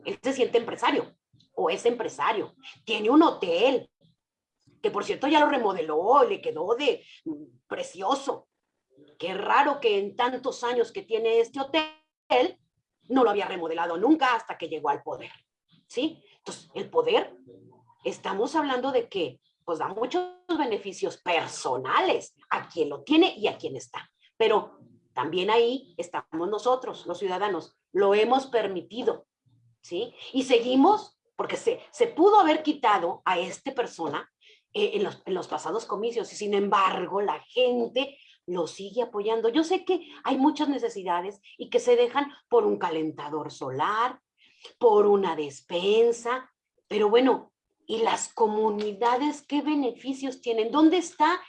Él se siente empresario o es empresario. Tiene un hotel que por cierto ya lo remodeló, le quedó de mm, precioso. Qué raro que en tantos años que tiene este hotel no lo había remodelado nunca hasta que llegó al poder. ¿Sí? Entonces, el poder, estamos hablando de que pues da muchos beneficios personales a quien lo tiene y a quien está. Pero también ahí estamos nosotros, los ciudadanos, lo hemos permitido, ¿sí? Y seguimos, porque se, se pudo haber quitado a esta persona eh, en, los, en los pasados comicios y sin embargo la gente lo sigue apoyando. Yo sé que hay muchas necesidades y que se dejan por un calentador solar, por una despensa, pero bueno, ¿y las comunidades qué beneficios tienen? ¿Dónde está?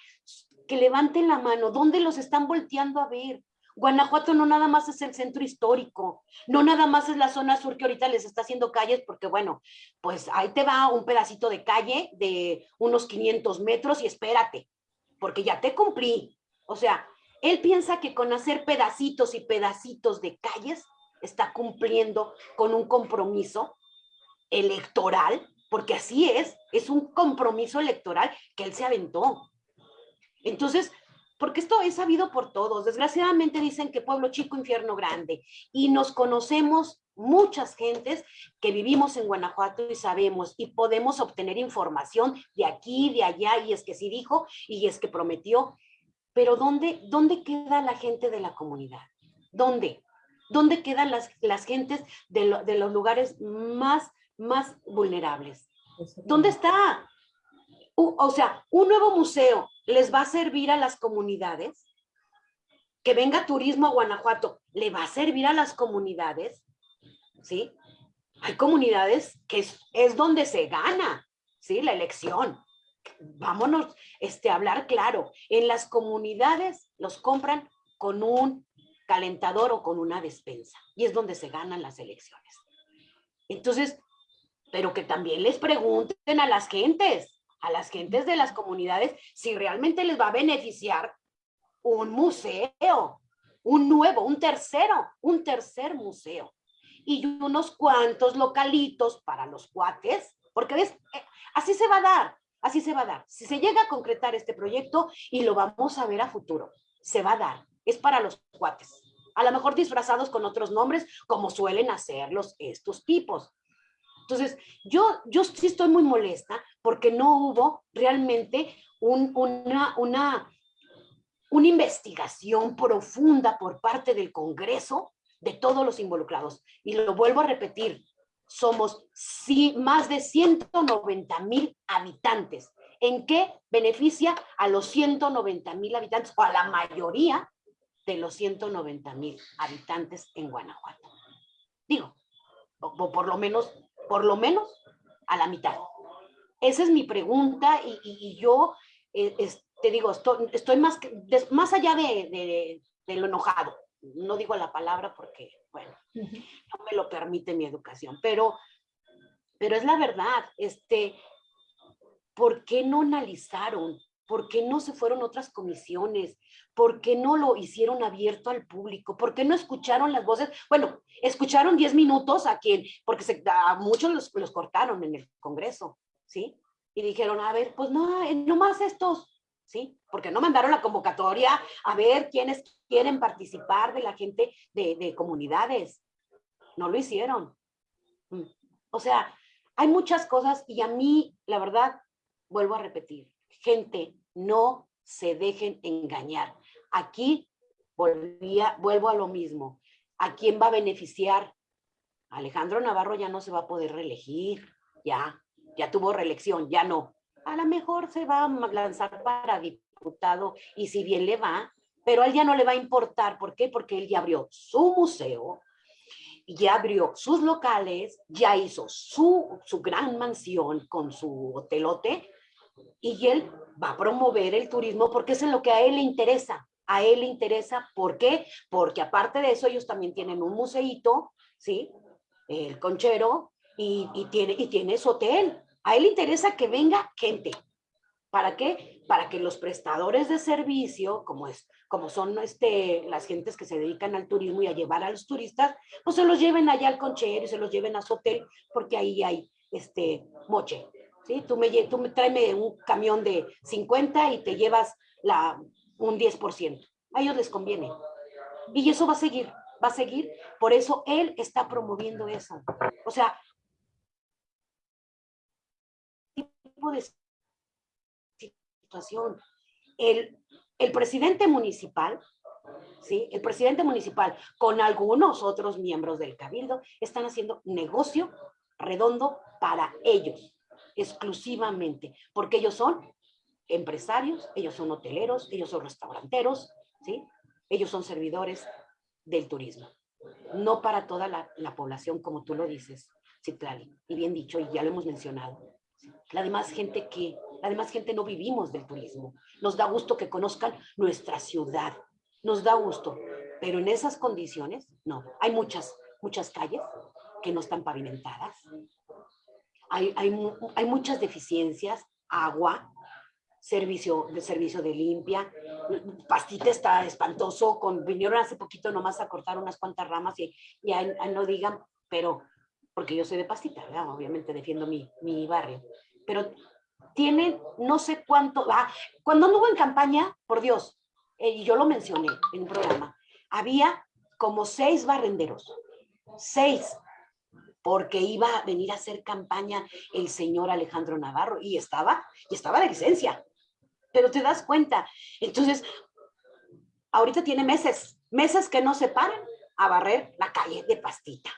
Que levanten la mano, ¿dónde los están volteando a ver? Guanajuato no nada más es el centro histórico, no nada más es la zona sur que ahorita les está haciendo calles, porque bueno, pues ahí te va un pedacito de calle de unos 500 metros y espérate, porque ya te cumplí. O sea, él piensa que con hacer pedacitos y pedacitos de calles está cumpliendo con un compromiso electoral, porque así es, es un compromiso electoral que él se aventó. Entonces, porque esto es sabido por todos. Desgraciadamente dicen que pueblo chico, infierno grande. Y nos conocemos muchas gentes que vivimos en Guanajuato y sabemos y podemos obtener información de aquí, de allá, y es que sí dijo, y es que prometió. Pero ¿dónde, dónde queda la gente de la comunidad? ¿Dónde? ¿Dónde quedan las, las gentes de, de los lugares más, más vulnerables? ¿Dónde está? O sea, un nuevo museo les va a servir a las comunidades. Que venga turismo a Guanajuato, ¿le va a servir a las comunidades? ¿Sí? Hay comunidades que es, es donde se gana, ¿sí? La elección. Vámonos este, a hablar claro. En las comunidades los compran con un calentador o con una despensa. Y es donde se ganan las elecciones. Entonces, pero que también les pregunten a las gentes, a las gentes de las comunidades si realmente les va a beneficiar un museo, un nuevo, un tercero, un tercer museo y unos cuantos localitos para los cuates, porque ves, Eh, así se va a dar, así se va a dar. Si se llega a concretar este proyecto y lo vamos a ver a futuro, se va a dar, es para los cuates. A lo mejor disfrazados con otros nombres, como suelen hacerlos estos tipos. Entonces, yo, yo sí estoy muy molesta porque no hubo realmente un- una, una, una investigación profunda por parte del Congreso de todos los involucrados. Y lo vuelvo a repetir, somos sí, más de 190 mil habitantes. ¿En qué beneficia a los 190 mil habitantes o a la mayoría de los 190 mil habitantes en Guanajuato? Digo, o por lo menos, por lo menos a la mitad. Esa es mi pregunta y, y- y yo eh, es- te digo, estoy, estoy más, que- des- más allá de, de- de lo enojado. No digo la palabra porque, bueno, no me lo permite mi educación, pero, pero es la verdad, este, ¿por qué no analizaron? ¿Por qué no se fueron otras comisiones? ¿Por qué no lo hicieron abierto al público? ¿Por qué no escucharon las voces? Bueno, escucharon 10 minutos a quien, porque a muchos los, los cortaron en el Congreso, ¿sí? Y dijeron, a ver, pues no, eh, nomás estos, ¿sí? Porque no mandaron la convocatoria a ver quiénes quieren participar de la gente de, de comunidades. No lo hicieron. Mm. O sea, hay muchas cosas y a mí, la verdad, vuelvo a repetir, gente, no se dejen engañar. Aquí volvía, vuelvo a lo mismo. ¿A quién va a beneficiar? Alejandro Navarro ya no se va a poder reelegir, ya, ya tuvo reelección, ya no. A lo mejor se va a lanzar para diputado y si bien le va, pero a él ya no le va a importar. ¿Por qué? Porque él ya abrió su museo, ya abrió sus locales, ya hizo su, su gran mansión con su hotelote y él va a promover el turismo porque es en lo que a él le interesa. A él le interesa, ¿por qué? Porque aparte de eso ellos también tienen un museíto, ¿sí? El conchero y, y tiene, y tiene su hotel. A él le interesa que venga gente. ¿Para qué? Para que los prestadores de servicio, como, es, como son este, las gentes que se dedican al turismo y a llevar a los turistas, pues se los lleven allá al conchero y se los lleven a su hotel, porque ahí hay este moche. ¿Sí? Tú me, tú me tráeme un camión de 50 y te llevas la, un 10%. A ellos les conviene. Y eso va a seguir, va a seguir. Por eso él está promoviendo eso. O sea, tipo de situación. El, el presidente municipal, ¿sí? El presidente municipal con algunos otros miembros del cabildo están haciendo negocio redondo para ellos, exclusivamente, porque ellos son empresarios, ellos son hoteleros, ellos son restauranteros, ¿sí? Ellos son servidores del turismo, no para toda la, la población, como tú lo dices, Citlali, y bien dicho, y ya lo hemos mencionado. La demás gente que, la demás gente no vivimos del turismo. Nos da gusto que conozcan nuestra ciudad, nos da gusto, pero en esas condiciones, no. Hay muchas, muchas calles que no están pavimentadas. Hay, hay, hay muchas deficiencias, agua, servicio de servicio de limpia. Pastita está espantoso, con, vinieron hace poquito nomás a cortar unas cuantas ramas y ya no digan, pero porque yo soy de Pastita, ¿verdad? obviamente defiendo mi, mi barrio, pero tienen no sé cuánto, ah, cuando anduvo en campaña, por Dios, eh, y yo lo mencioné en un programa, había como seis barrenderos, seis, porque iba a venir a hacer campaña el señor Alejandro Navarro y estaba, y estaba de licencia, pero te das cuenta, entonces, ahorita tiene meses, meses que no se paran a barrer la calle de Pastita.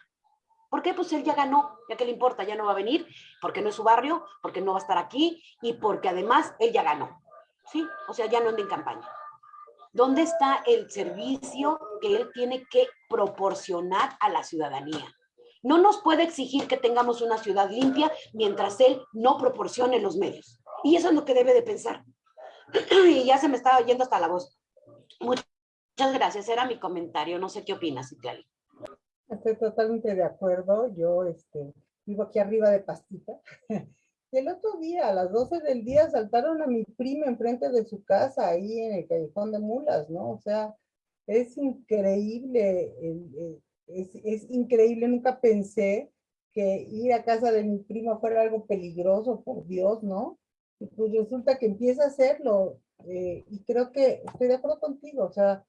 ¿Por qué? Pues él ya ganó, ya que le importa, ya no va a venir, porque no es su barrio, porque no va a estar aquí y porque además él ya ganó. ¿Sí? O sea, ya no anda en campaña. ¿Dónde está el servicio que él tiene que proporcionar a la ciudadanía? No nos puede exigir que tengamos una ciudad limpia mientras él no proporcione los medios. Y eso es lo que debe de pensar. y ya se me estaba yendo hasta la voz. Muchas gracias, era mi comentario. No sé qué opinas, Citlali. Estoy totalmente de acuerdo. Yo este, vivo aquí arriba de Pastita. el otro día, a las 12 del día, saltaron a mi prima enfrente de su casa, ahí en el callejón de mulas, ¿no? O sea, es increíble, el- es, es increíble, nunca pensé que ir a casa de mi prima fuera algo peligroso, por Dios, ¿no? Y pues resulta que empieza a hacerlo, eh, y creo que estoy de acuerdo contigo, o sea,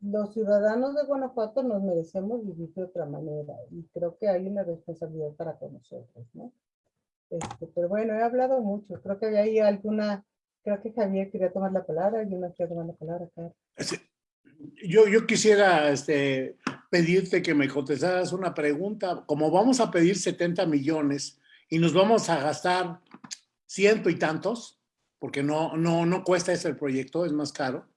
los ciudadanos de Guanajuato nos merecemos vivir de otra manera, y creo que hay una responsabilidad para con nosotros, ¿no? Este, pero bueno, he hablado mucho, creo que había ahí alguna, creo que Javier quería tomar la palabra, yo no quería tomar la palabra, Carlos. Sí. Yo, yo quisiera este, pedirte que me contestaras una pregunta. Como vamos a pedir 70 millones y nos vamos a gastar ciento y tantos, porque no, no, no cuesta ese proyecto, es más caro.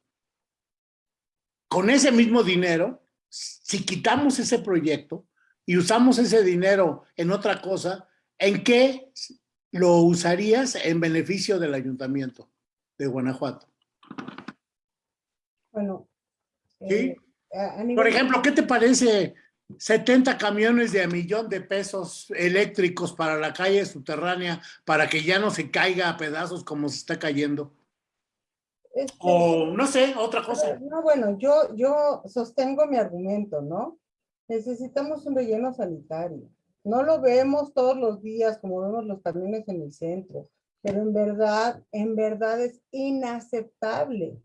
Con ese mismo dinero, si quitamos ese proyecto y usamos ese dinero en otra cosa, ¿en qué lo usarías en beneficio del ayuntamiento de Guanajuato? Bueno. Sí. eh, Por nivel- ejemplo, ¿qué te parece 70 camiones de a millón de pesos eléctricos para la calle subterránea para que ya no se caiga a pedazos como se está cayendo? este, O no sé, otra cosa. No, bueno, yo, yo sostengo mi argumento, ¿no? Necesitamos un relleno sanitario. No lo vemos todos los días como vemos los camiones en el centro, pero en verdad, en verdad es inaceptable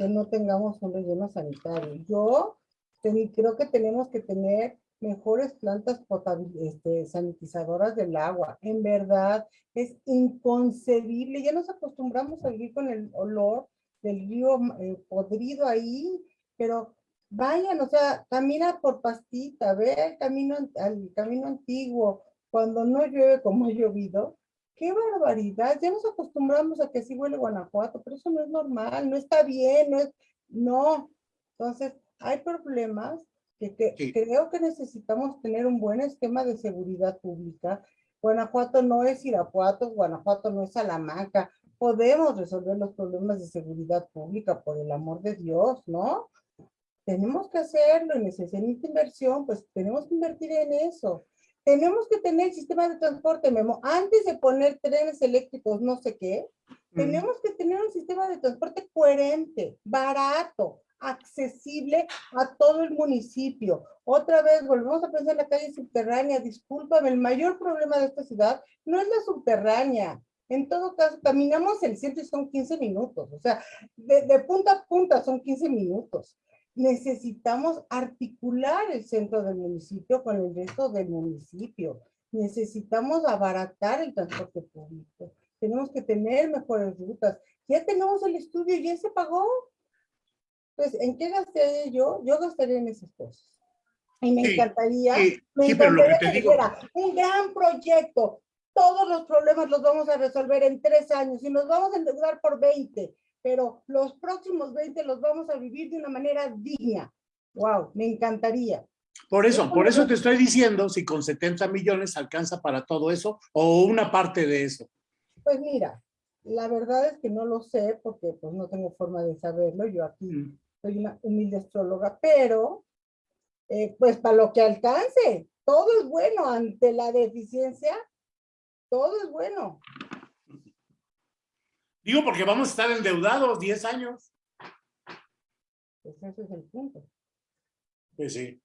que no tengamos un relleno sanitario. Yo ten- creo que tenemos que tener mejores plantas este, sanitizadoras del agua. En verdad, es inconcebible. Ya nos acostumbramos a vivir con el olor del río eh, podrido ahí, pero vayan, o sea, camina por pastita, ve el camino, al camino antiguo, cuando no llueve como ha llovido, qué barbaridad, ya nos acostumbramos a que así huele Guanajuato, pero eso no es normal, no está bien, no es, no, entonces, hay problemas que, que Sí. creo que necesitamos tener un buen esquema de seguridad pública, Guanajuato no es Irapuato, Guanajuato no es Salamanca, podemos resolver los problemas de seguridad pública, por el amor de Dios, ¿no? Tenemos que hacerlo y necesita inversión, pues tenemos que invertir en eso. Tenemos que tener sistema de transporte, Memo. Antes de poner trenes eléctricos, no sé qué, tenemos que tener un sistema de transporte coherente, barato, accesible a todo el municipio. Otra vez, volvemos a pensar en la calle subterránea. Discúlpame, el mayor problema de esta ciudad no es la subterránea. En todo caso, caminamos el centro y son 15 minutos. O sea, de, de punta a punta son 15 minutos. Necesitamos articular el centro del municipio con el resto del municipio. Necesitamos abaratar el transporte público. Tenemos que tener mejores rutas. Ya tenemos el estudio, ya se pagó. Pues, ¿en qué gastaría yo? Yo gastaría en esas cosas. Y me Sí, encantaría, Sí, me sí, encantaría que digo, dijera, un gran proyecto, todos los problemas los vamos a resolver en tres años y nos vamos a endeudar por 20, pero los próximos 20 los vamos a vivir de una manera digna. Wow, me encantaría. por eso, por eso te estoy diciendo si con 70 millones alcanza para todo eso o una parte de eso. Pues mira, la verdad es que no lo sé porque pues no tengo forma de saberlo. Yo aquí Mm. soy una humilde astróloga, pero eh, pues para lo que alcance, todo es bueno ante la deficiencia, todo es bueno. Digo porque vamos a estar endeudados 10 años. Pues ese es el punto. Pues sí.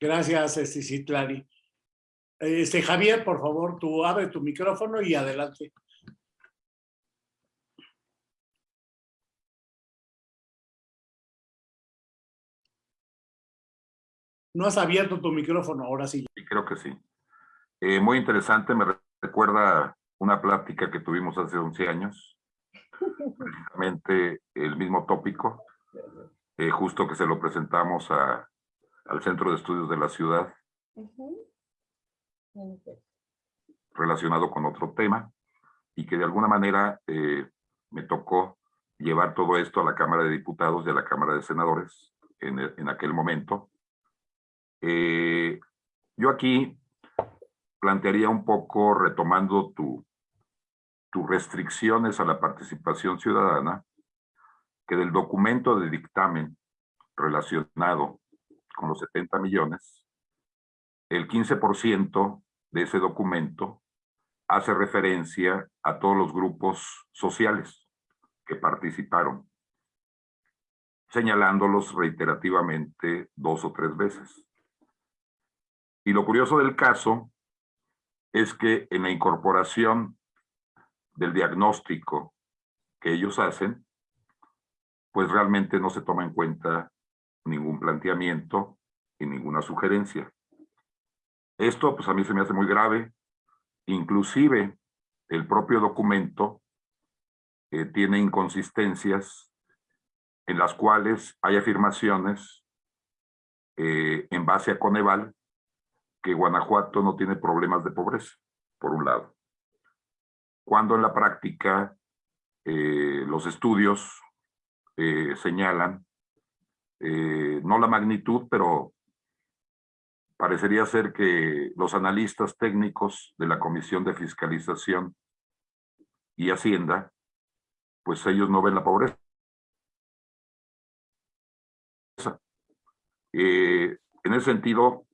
Gracias, este, Citlali. Este, Javier, por favor, tú abre tu micrófono y adelante. No has abierto tu micrófono, ahora sí. Sí, creo que sí. Eh, muy interesante, me recuerda una plática que tuvimos hace 11 años, precisamente el mismo tópico, eh, justo que se lo presentamos a- al Centro de Estudios de la Ciudad. Pues, relacionado con otro tema y que de alguna manera eh, me tocó llevar todo esto a la Cámara de Diputados y a la Cámara de Senadores en, el- en aquel momento. Eh, yo aquí plantearía un poco, retomando tu, tus restricciones a la participación ciudadana, que del documento de dictamen relacionado con los 70 millones, el 15% de ese documento hace referencia a todos los grupos sociales que participaron, señalándolos reiterativamente dos o tres veces. Y lo curioso del caso es que en la incorporación del diagnóstico que ellos hacen, pues realmente no se toma en cuenta ningún planteamiento y ninguna sugerencia. Esto pues a mí se me hace muy grave, inclusive el propio documento eh, tiene inconsistencias en las cuales hay afirmaciones eh, en base a Coneval que Guanajuato no tiene problemas de pobreza, por un lado. Cuando en la práctica eh, los estudios eh, señalan, eh, no la magnitud, pero parecería ser que los analistas técnicos de la Comisión de Fiscalización y Hacienda, pues ellos no ven la pobreza. en ese sentido,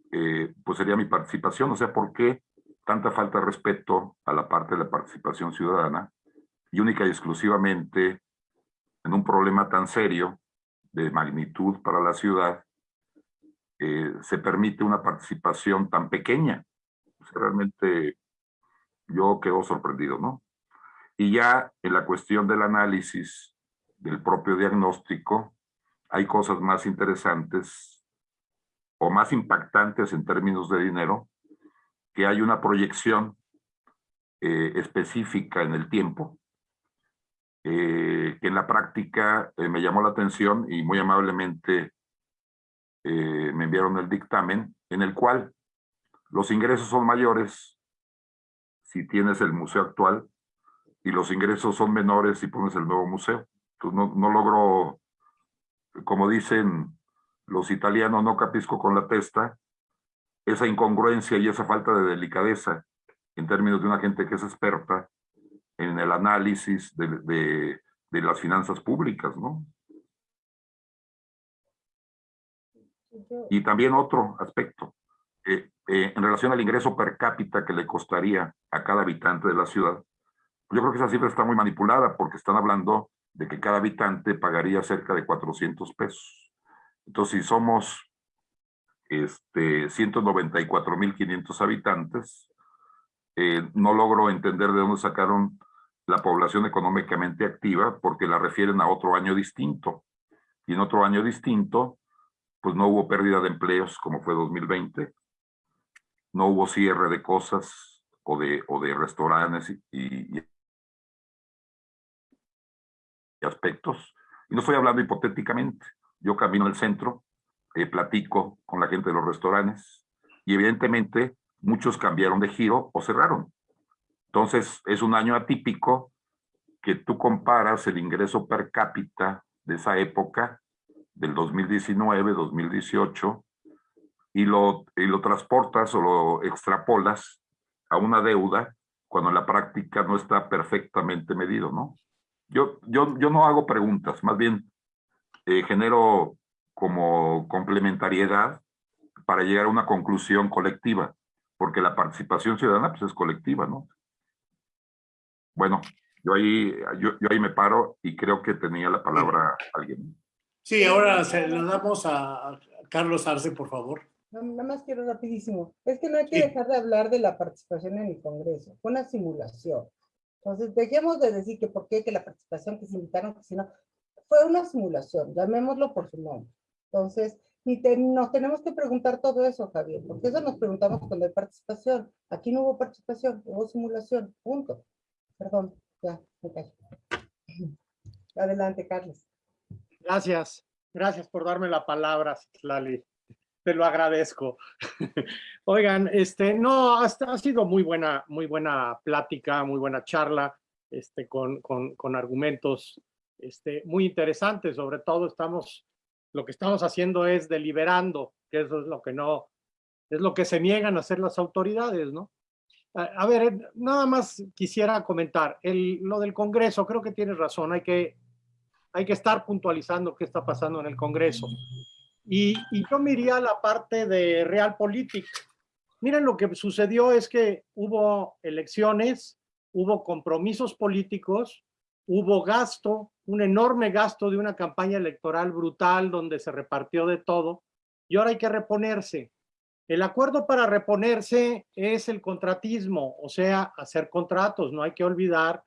pues sería mi participación. O sea, ¿por qué tanta falta de respeto a la parte de la participación ciudadana y única y exclusivamente en un problema tan serio de magnitud para la ciudad, eh, se permite una participación tan pequeña? realmente yo quedo sorprendido, ¿no? Y ya en la cuestión del análisis del propio diagnóstico, hay cosas más interesantes o más impactantes en términos de dinero, que hay una proyección eh, específica en el tiempo, eh, que en la práctica eh, me llamó la atención y muy amablemente me enviaron el dictamen, en el cual los ingresos son mayores si tienes el museo actual y los ingresos son menores si pones el nuevo museo. Entonces no, no logro, como dicen los italianos no capisco con la testa, esa incongruencia y esa falta de delicadeza en términos de una gente que es experta en el análisis de, las finanzas públicas, ¿no? Y también otro aspecto, eh, en relación al ingreso per cápita que le costaría a cada habitante de la ciudad, yo creo que esa cifra está muy manipulada porque están hablando de que cada habitante pagaría cerca de 400 pesos. Entonces, si somos este, 194.500 habitantes, eh, no logro entender de dónde sacaron la población económicamente activa porque la refieren a otro año distinto. Y en otro año distinto, pues no hubo pérdida de empleos como fue 2020, no hubo cierre de cosas o de, o de restaurantes y, y aspectos. Y no estoy hablando hipotéticamente, yo camino al centro, eh, platico con la gente de los restaurantes y evidentemente muchos cambiaron de giro o cerraron. Entonces es un año atípico que tú comparas el ingreso per cápita de esa época, del 2019, 2018, y lo, y lo transportas o lo extrapolas a una deuda cuando la práctica no está perfectamente medido, ¿no? Yo, yo, yo no hago preguntas, más bien eh, genero como complementariedad para llegar a una conclusión colectiva, porque la participación ciudadana pues, es colectiva, ¿no? Bueno, yo ahí, yo, ahí me paro y creo que tenía la palabra alguien. Sí, ahora se lo damos a Carlos Arce, por favor. Nada más quiero rapidísimo. Es que no hay que dejar de hablar de la participación en el Congreso. Fue una simulación. Entonces, dejemos de decir que por qué, que la participación, que se invitaron, que si no fue una simulación, llamémoslo por su nombre. Entonces, nos tenemos que preguntar todo eso, Javier, porque eso nos preguntamos cuando hay participación. Aquí no hubo participación, hubo simulación, punto. Perdón, ya, me callo. Adelante, Carlos. Gracias, gracias por darme la palabra, Lali. Te lo agradezco. Oigan, este, no, ha, ha sido muy buena, muy buena plática, muy buena charla, este, con, con, con argumentos este, muy interesante, sobre todo estamos, lo que estamos haciendo es deliberando, que eso es lo que no, es lo que se niegan a hacer las autoridades, ¿no? A, ver, eh, nada más quisiera comentar, el, lo del Congreso, creo que tienes razón, hay que, hay que estar puntualizando qué está pasando en el Congreso. Y, y yo me iría a la parte de Realpolitik. Miren, lo que sucedió es que hubo elecciones, hubo compromisos políticos, hubo gasto, un enorme gasto de una campaña electoral brutal donde se repartió de todo y ahora hay que reponerse. El acuerdo para reponerse es el contratismo, o sea, hacer contratos. No hay que olvidar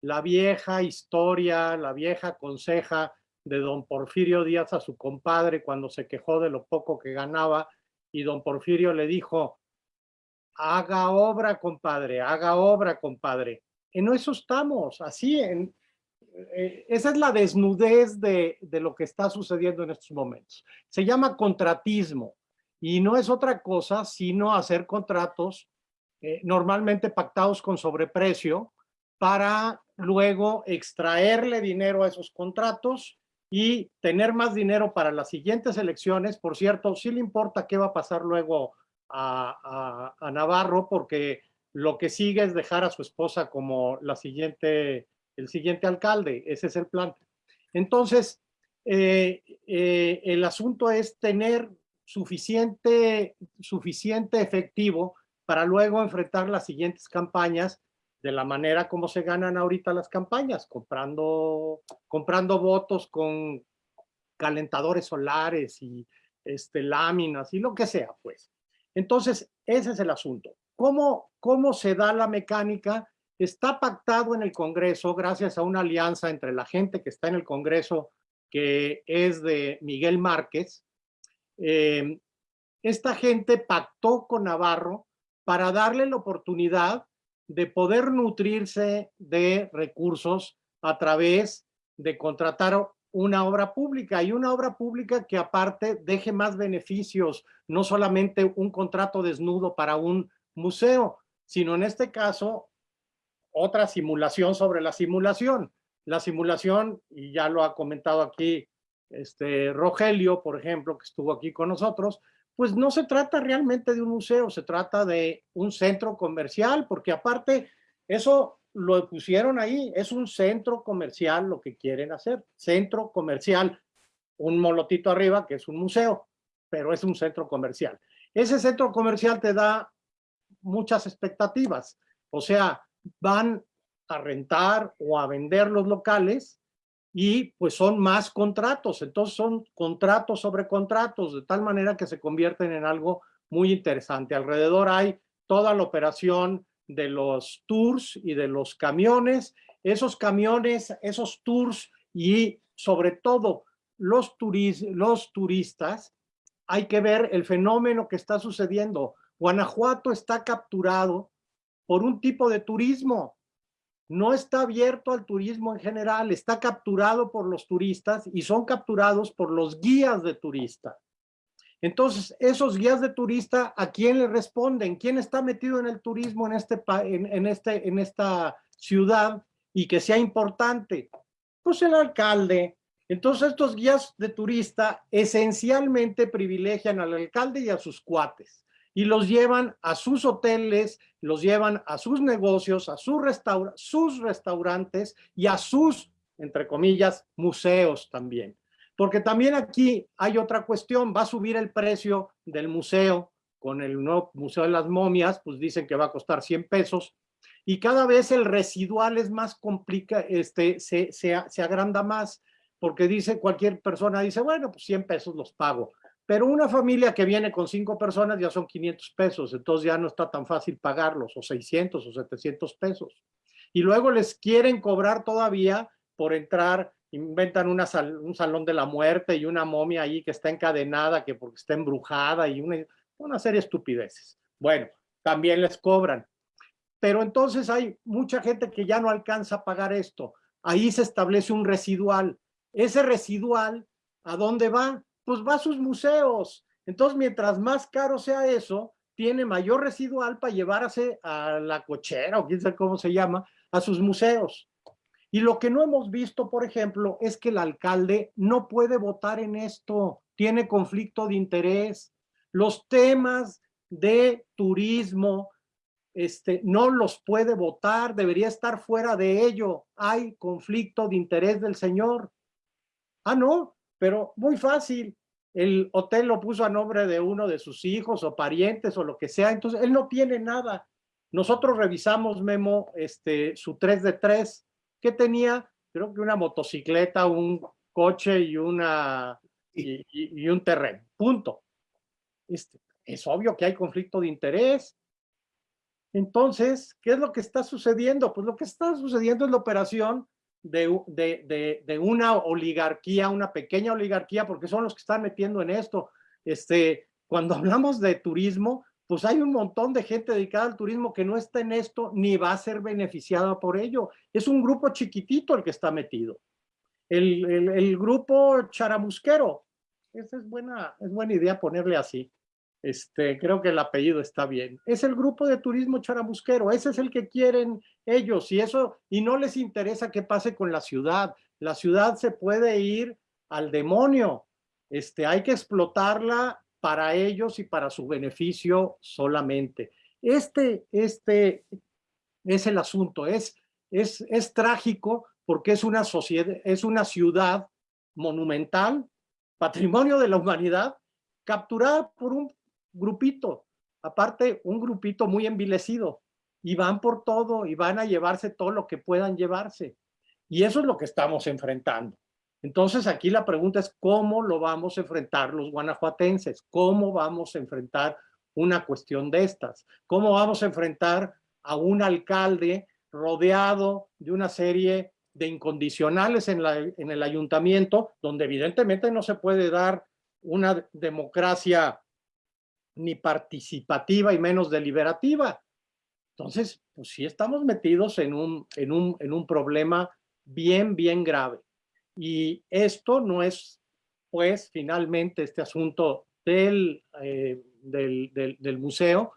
la vieja historia, la vieja conseja de don Porfirio Díaz a su compadre cuando se quejó de lo poco que ganaba y don Porfirio le dijo, haga obra, compadre, haga obra, compadre. En eso estamos, así, en, eh, esa es la desnudez de, de lo que está sucediendo en estos momentos. Se llama contratismo y no es otra cosa sino hacer contratos eh, normalmente pactados con sobreprecio para luego extraerle dinero a esos contratos y tener más dinero para las siguientes elecciones. Por cierto, sí le importa qué va a pasar luego a, a, Navarro, porque lo que sigue es dejar a su esposa como la siguiente, el siguiente alcalde. Ese es el plan. Entonces, eh, eh, el asunto es tener suficiente, suficiente efectivo para luego enfrentar las siguientes campañas de la manera como se ganan ahorita las campañas, comprando, comprando votos con calentadores solares y este, láminas y lo que sea, pues. Entonces, ese es el asunto. ¿Cómo, ¿Cómo se da la mecánica? Está pactado en el Congreso gracias a una alianza entre la gente que está en el Congreso, que es de Miguel Márquez. Eh, esta gente pactó con Navarro para darle la oportunidad de poder nutrirse de recursos a través de contratar una obra pública y una obra pública que aparte deje más beneficios, no solamente un contrato desnudo para un museo, sino en este caso otra simulación sobre la simulación. La simulación, y ya lo ha comentado aquí este Rogelio, por ejemplo, que estuvo aquí con nosotros, pues no se trata realmente de un museo, se trata de un centro comercial, porque aparte eso lo pusieron ahí, es un centro comercial lo que quieren hacer, centro comercial, un molotito arriba que es un museo, pero es un centro comercial. Ese centro comercial te da muchas expectativas, o sea, van a rentar o a vender los locales y pues son más contratos, entonces son contratos sobre contratos, de tal manera que se convierten en algo muy interesante. Alrededor hay toda la operación de los tours y de los camiones, esos camiones, esos tours y sobre todo los, los turistas, hay que ver el fenómeno que está sucediendo. Guanajuato está capturado por un tipo de turismo, no está abierto al turismo en general, está capturado por los turistas y son capturados por los guías de turista. Entonces, esos guías de turista, ¿a quién le responden? ¿Quién está metido en el turismo en, este, en, este, en esta ciudad y que sea importante? Pues el alcalde. Entonces, estos guías de turista esencialmente privilegian al alcalde y a sus cuates y los llevan a sus hoteles, los llevan a sus negocios, a sus, sus restaurantes y a sus, entre comillas, museos también. Porque también aquí hay otra cuestión, va a subir el precio del museo con el nuevo Museo de las Momias, pues dicen que va a costar 100 pesos, y cada vez el residual es más complicado, este, se, se, se agranda más, porque dice cualquier persona, dice, bueno, pues 100 pesos los pago, pero una familia que viene con cinco personas ya son 500 pesos, entonces ya no está tan fácil pagarlos, o 600 o 700 pesos. Y luego les quieren cobrar todavía por entrar inventan un salón de la muerte y una momia ahí que está encadenada, que porque está embrujada y una, una serie de estupideces. Bueno, también les cobran. Pero entonces hay mucha gente que ya no alcanza a pagar esto. Ahí se establece un residual. Ese residual, ¿a dónde va? Pues va a sus museos. Entonces, mientras más caro sea eso, tiene mayor residual para llevarse a la cochera o quién sabe cómo se llama, a sus museos. Y lo que no hemos visto, por ejemplo, es que el alcalde no puede votar en esto, tiene conflicto de interés. Los temas de turismo este, no los puede votar, debería estar fuera de ello. Hay conflicto de interés del señor. Ah, no, pero muy fácil. el hotel lo puso a nombre de uno de sus hijos o parientes o lo que sea, entonces él no tiene nada. Nosotros revisamos, Memo, este, su 3 de 3, que tenía, creo que una motocicleta, un coche y, una, y, y- un terreno, punto. Este, es obvio que hay conflicto de interés. Entonces, ¿qué es lo que está sucediendo? Pues lo que está sucediendo es la operación de, de, de una oligarquía, una pequeña oligarquía, porque son los que están metiendo en esto. Este, cuando hablamos de turismo, pues hay un montón de gente dedicada al turismo que no está en esto ni va a ser beneficiada por ello. Es un grupo chiquitito el que está metido. El, el, el grupo charamusquero. Esa es buena, es buena idea ponerle así. Este, creo que el apellido está bien. Es el grupo de turismo charamusquero, ese es el que quieren ellos y eso, y no les interesa qué pase con la ciudad. La ciudad se puede ir al demonio. Este, hay que explotarla para ellos y para su beneficio solamente. Este, este es el asunto, es, es, es trágico porque es una sociedad, es una ciudad monumental, patrimonio de la humanidad, capturada por un grupito, aparte un grupito muy envilecido, y van por todo y van a llevarse todo lo que puedan llevarse. Y eso es lo que estamos enfrentando. Entonces aquí la pregunta es cómo lo vamos a enfrentar los guanajuatenses, cómo vamos a enfrentar una cuestión de estas, cómo vamos a enfrentar a un alcalde rodeado de una serie de incondicionales en, la, en el ayuntamiento, donde evidentemente no se puede dar una democracia ni participativa y menos deliberativa. Entonces, pues sí estamos metidos en un, en un, en un problema bien, bien grave. Y esto no es, pues, finalmente este asunto del, eh, del, del, del museo,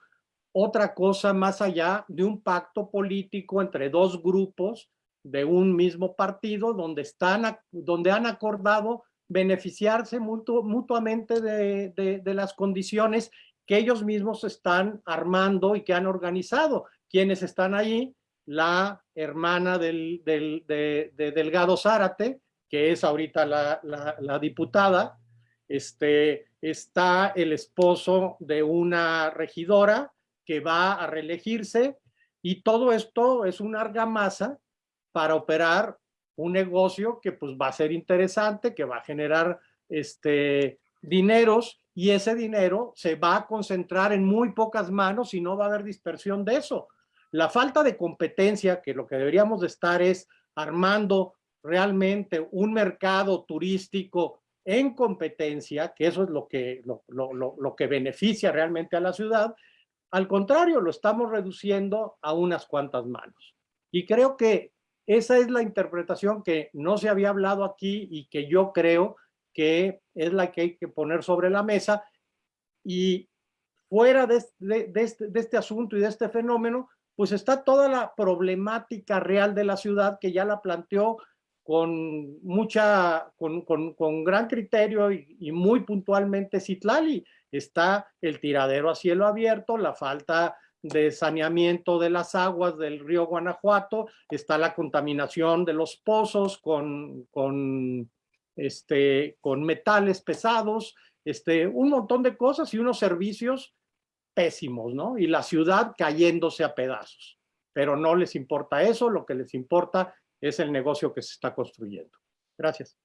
otra cosa más allá de un pacto político entre dos grupos de un mismo partido donde, están, donde han acordado beneficiarse mutu, mutuamente de, de, de, las condiciones que ellos mismos están armando y que han organizado. Quienes están ahí, la hermana del, del, de, de, Delgado Zárate, que es ahorita la, la, la, diputada, este, está el esposo de una regidora que va a reelegirse y todo esto es una argamasa para operar un negocio que pues va a ser interesante, que va a generar este, dineros y ese dinero se va a concentrar en muy pocas manos y no va a haber dispersión de eso. La falta de competencia, que lo que deberíamos de estar es armando realmente un mercado turístico en competencia, que eso es lo que, lo, lo, lo, lo que beneficia realmente a la ciudad, al contrario, lo estamos reduciendo a unas cuantas manos. Y creo que esa es la interpretación que no se había hablado aquí y que yo creo que es la que hay que poner sobre la mesa. Y fuera este, de este asunto y de este fenómeno, pues está toda la problemática real de la ciudad que ya la planteó con mucha, con, con, con gran criterio y, y, muy puntualmente Citlali. Está el tiradero a cielo abierto, la falta de saneamiento de las aguas del río Guanajuato, está la contaminación de los pozos con, con, este, con metales pesados, este, un montón de cosas y unos servicios pésimos, ¿no? Y la ciudad cayéndose a pedazos. Pero no les importa eso, lo que les importa es el negocio que se está construyendo. Gracias.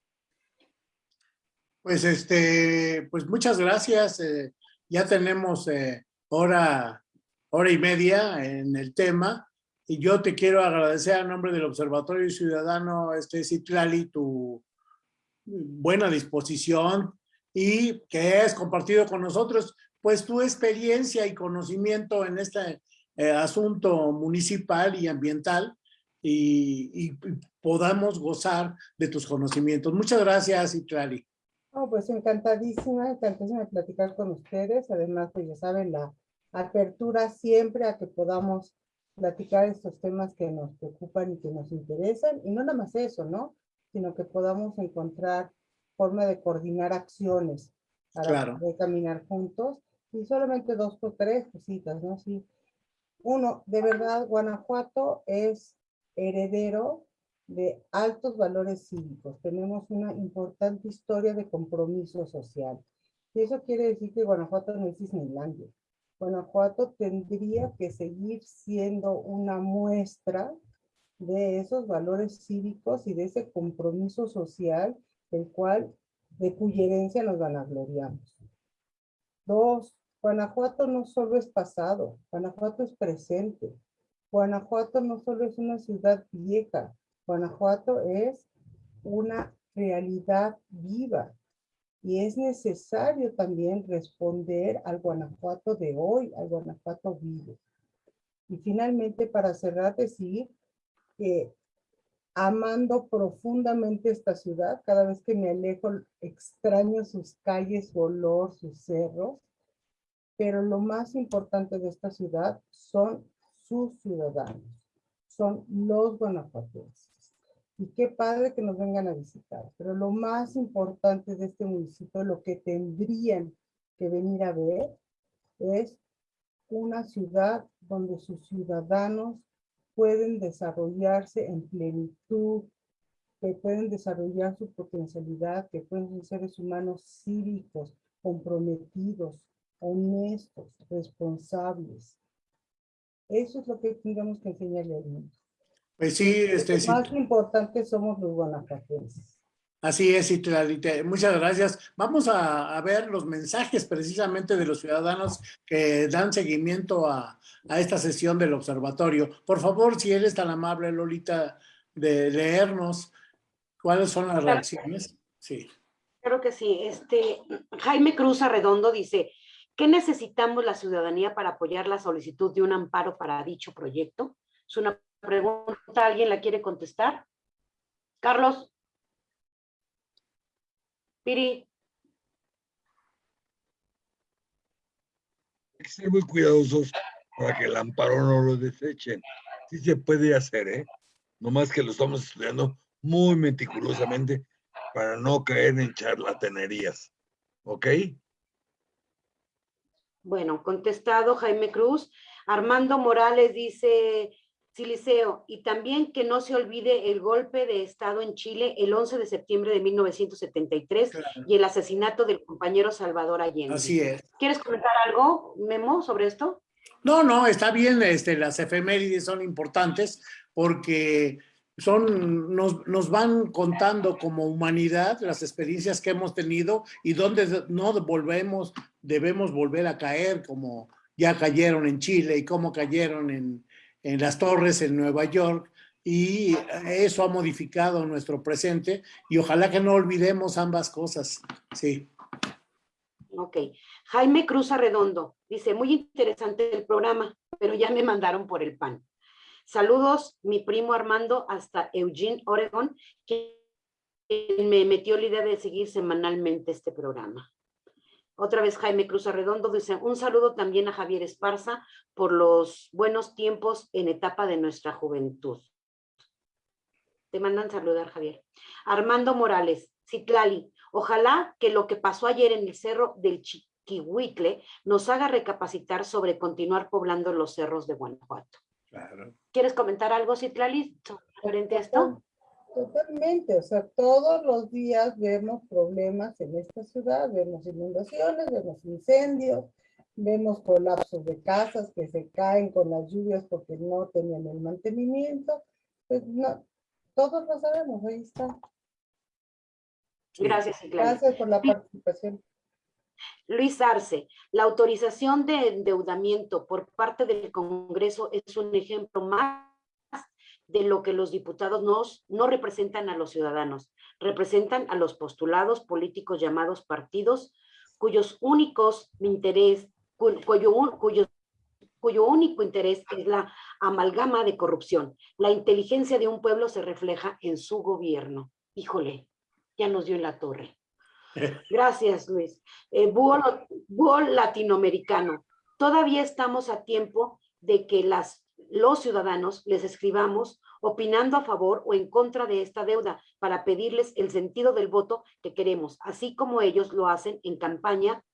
Pues, este, pues muchas gracias. Eh, ya tenemos eh, hora, hora y media en el tema. Y yo te quiero agradecer a nombre del Observatorio Ciudadano, este Citlali, tu buena disposición y que has compartido con nosotros pues tu experiencia y conocimiento en este eh, asunto municipal y ambiental y, y, podamos gozar de tus conocimientos. Muchas gracias, Itlali. Oh, pues encantadísima, encantadísima de platicar con ustedes. Además, pues ya saben, la apertura siempre a que podamos platicar estos temas que nos preocupan y que nos interesan. Y no nada más eso, ¿no? Sino que podamos encontrar forma de coordinar acciones para claro. poder caminar juntos. Y solamente dos por tres cositas, ¿no? Sí. Uno, de verdad, Guanajuato es heredero de altos valores cívicos. Tenemos una importante historia de compromiso social. Y eso quiere decir que Guanajuato no es Disneylandia. Guanajuato tendría que seguir siendo una muestra de esos valores cívicos y de ese compromiso social, el cual, de cuya herencia nos vanagloriamos. Dos, Guanajuato no solo es pasado, Guanajuato es presente. Guanajuato no solo es una ciudad vieja, Guanajuato es una realidad viva. Y es necesario también responder al Guanajuato de hoy, al Guanajuato vivo. Y finalmente, para cerrar, decir que amando profundamente esta ciudad, cada vez que me alejo extraño sus calles, su olor, sus cerros, pero lo más importante de esta ciudad son sus ciudadanos, son los guanajuatenses. Y qué padre que nos vengan a visitar, pero lo más importante de este municipio, lo que tendrían que venir a ver, es una ciudad donde sus ciudadanos pueden desarrollarse en plenitud, que pueden desarrollar su potencialidad, que pueden ser seres humanos cívicos, comprometidos, honestos, responsables. Eso es lo que tendríamos que enseñarle al mundo. Pues sí, este, Lo más importante somos los guanajuatenses. Así es, Citlali, muchas gracias. Vamos a, a, ver los mensajes precisamente de los ciudadanos que dan seguimiento a, a, esta sesión del observatorio. Por favor, si eres tan amable, Lolita, de leernos cuáles son las reacciones. Sí. Claro que sí. Este, Jaime Cruz Arredondo dice, ¿qué necesitamos la ciudadanía para apoyar la solicitud de un amparo para dicho proyecto? Es una pregunta, ¿alguien la quiere contestar? Carlos. Piri. Hay que ser muy cuidadosos para que el amparo no lo desechen. Sí se puede hacer, ¿eh? Nomás que lo estamos estudiando muy meticulosamente para no caer en charlatanerías. ¿Ok? Bueno, contestado Jaime Cruz. Armando Morales dice, Siliceo, y también que no se olvide el golpe de Estado en Chile el 11 de septiembre de 1973 claro. y el asesinato del compañero Salvador Allende. Así es. ¿Quieres comentar algo, Memo, sobre esto? No, no, está bien, este, las efemérides son importantes porque son, nos, nos, van contando como humanidad las experiencias que hemos tenido y donde no volvemos, debemos volver a caer como ya cayeron en Chile y cómo cayeron en, en las torres en Nueva York y eso ha modificado nuestro presente y ojalá que no olvidemos ambas cosas. Sí. Ok. Jaime Cruz Arredondo dice, muy interesante el programa, pero ya me mandaron por el pan. Saludos, mi primo Armando, hasta Eugene, Oregon, que me metió la idea de seguir semanalmente este programa. Otra vez Jaime Cruz Arredondo dice, un saludo también a Javier Esparza por los buenos tiempos en etapa de nuestra juventud. Te mandan saludar, Javier. Armando Morales, Citlali, ojalá que lo que pasó ayer en el cerro del Chiquihuitle nos haga recapacitar sobre continuar poblando los cerros de Guanajuato. Claro. ¿Quieres comentar algo, Citlali, frente a esto? Totalmente, o sea, todos los días vemos problemas en esta ciudad, vemos inundaciones, vemos incendios, vemos colapsos de casas que se caen con las lluvias porque no tenían el mantenimiento, pues no, todos lo sabemos, ahí está. Gracias, Citlali. Gracias por la participación. Luis Arce, la autorización de endeudamiento por parte del Congreso es un ejemplo más de lo que los diputados nos, no representan a los ciudadanos, representan a los postulados políticos llamados partidos, cuyos únicos interés, cuyo, cuyo, cuyo único interés es la amalgama de corrupción. La inteligencia de un pueblo se refleja en su gobierno. Híjole, ya nos dio en la torre. Gracias, Luis. Eh, búho, búho latinoamericano. Todavía estamos a tiempo de que las los ciudadanos les escribamos opinando a favor o en contra de esta deuda para pedirles el sentido del voto que queremos, así como ellos lo hacen en campaña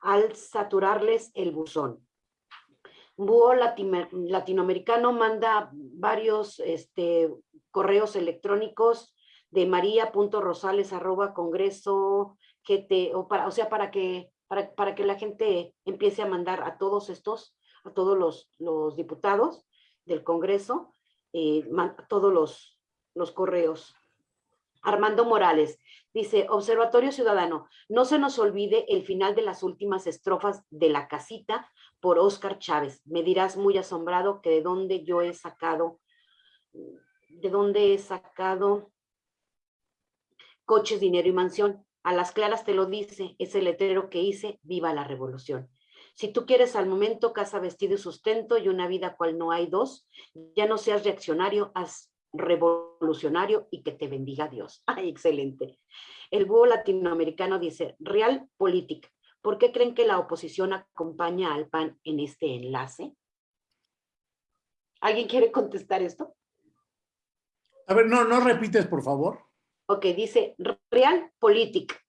al saturarles el buzón. Búho latinoamericano manda varios este, correos electrónicos de maría.rosales arroba congreso o, para, o sea, para que, para, para que la gente empiece a mandar a todos estos, a todos los, los diputados del Congreso, eh, todos los, los correos. Armando Morales dice, Observatorio Ciudadano, no se nos olvide el final de las últimas estrofas de La Casita por Óscar Chávez. Me dirás muy asombrado que de dónde yo he sacado, de dónde he sacado coches, dinero y mansión. A las claras te lo dice, ese letrero que hice, viva la revolución. Si tú quieres al momento casa, vestido y sustento y una vida cual no hay dos, ya no seas reaccionario, haz revolucionario y que te bendiga Dios. Ay, excelente. El búho latinoamericano dice, Realpolitik, ¿por qué creen que la oposición acompaña al PAN en este enlace? ¿Alguien quiere contestar esto? A ver, no, no repites, por favor. Ok, dice Realpolitik.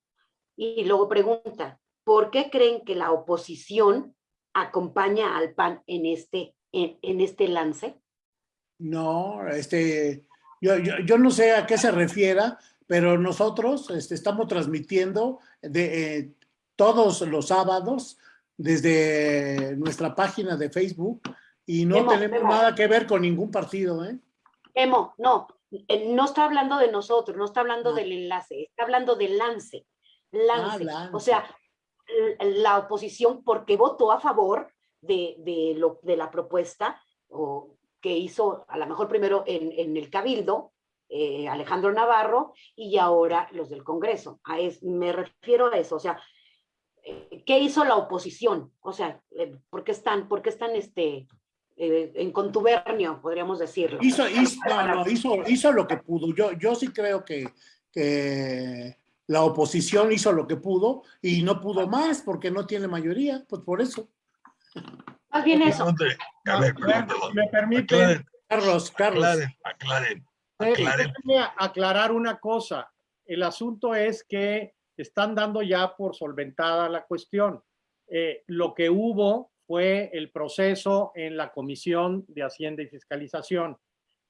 Y luego pregunta, ¿por qué creen que la oposición acompaña al PAN en este, en, en este lance? No, este, yo, yo, yo no sé a qué se refiera, pero nosotros este, estamos transmitiendo de, eh, todos los sábados desde nuestra página de Facebook y no tenemos nada que ver con ningún partido, ¿eh? Emo, no, eh, no está hablando de nosotros, no está hablando No. del enlace, está hablando del lance. Lance. lance. O sea, la oposición, porque votó a favor de, de lo, de la propuesta o que hizo a lo mejor primero en, en el Cabildo, eh, Alejandro Navarro, y ahora los del Congreso. Es, me refiero a eso, o sea, eh, ¿qué hizo la oposición? O sea, eh, ¿por qué están, por están este, en contubernio, podríamos decirlo? Hizo, hizo, hizo, hizo lo que pudo. Yo, yo sí creo que, que la oposición hizo lo que pudo y no pudo más porque no tiene mayoría, pues por eso. Más bien eso. Pregunte, A ver, perdón, perdón. Me permite Aclaren, Carlos, Carlos. aclaren, aclaren. Eh, aclaren. aclarar una cosa. El asunto es que están dando ya por solventada la cuestión. Eh, lo que hubo fue el proceso en la Comisión de Hacienda y Fiscalización.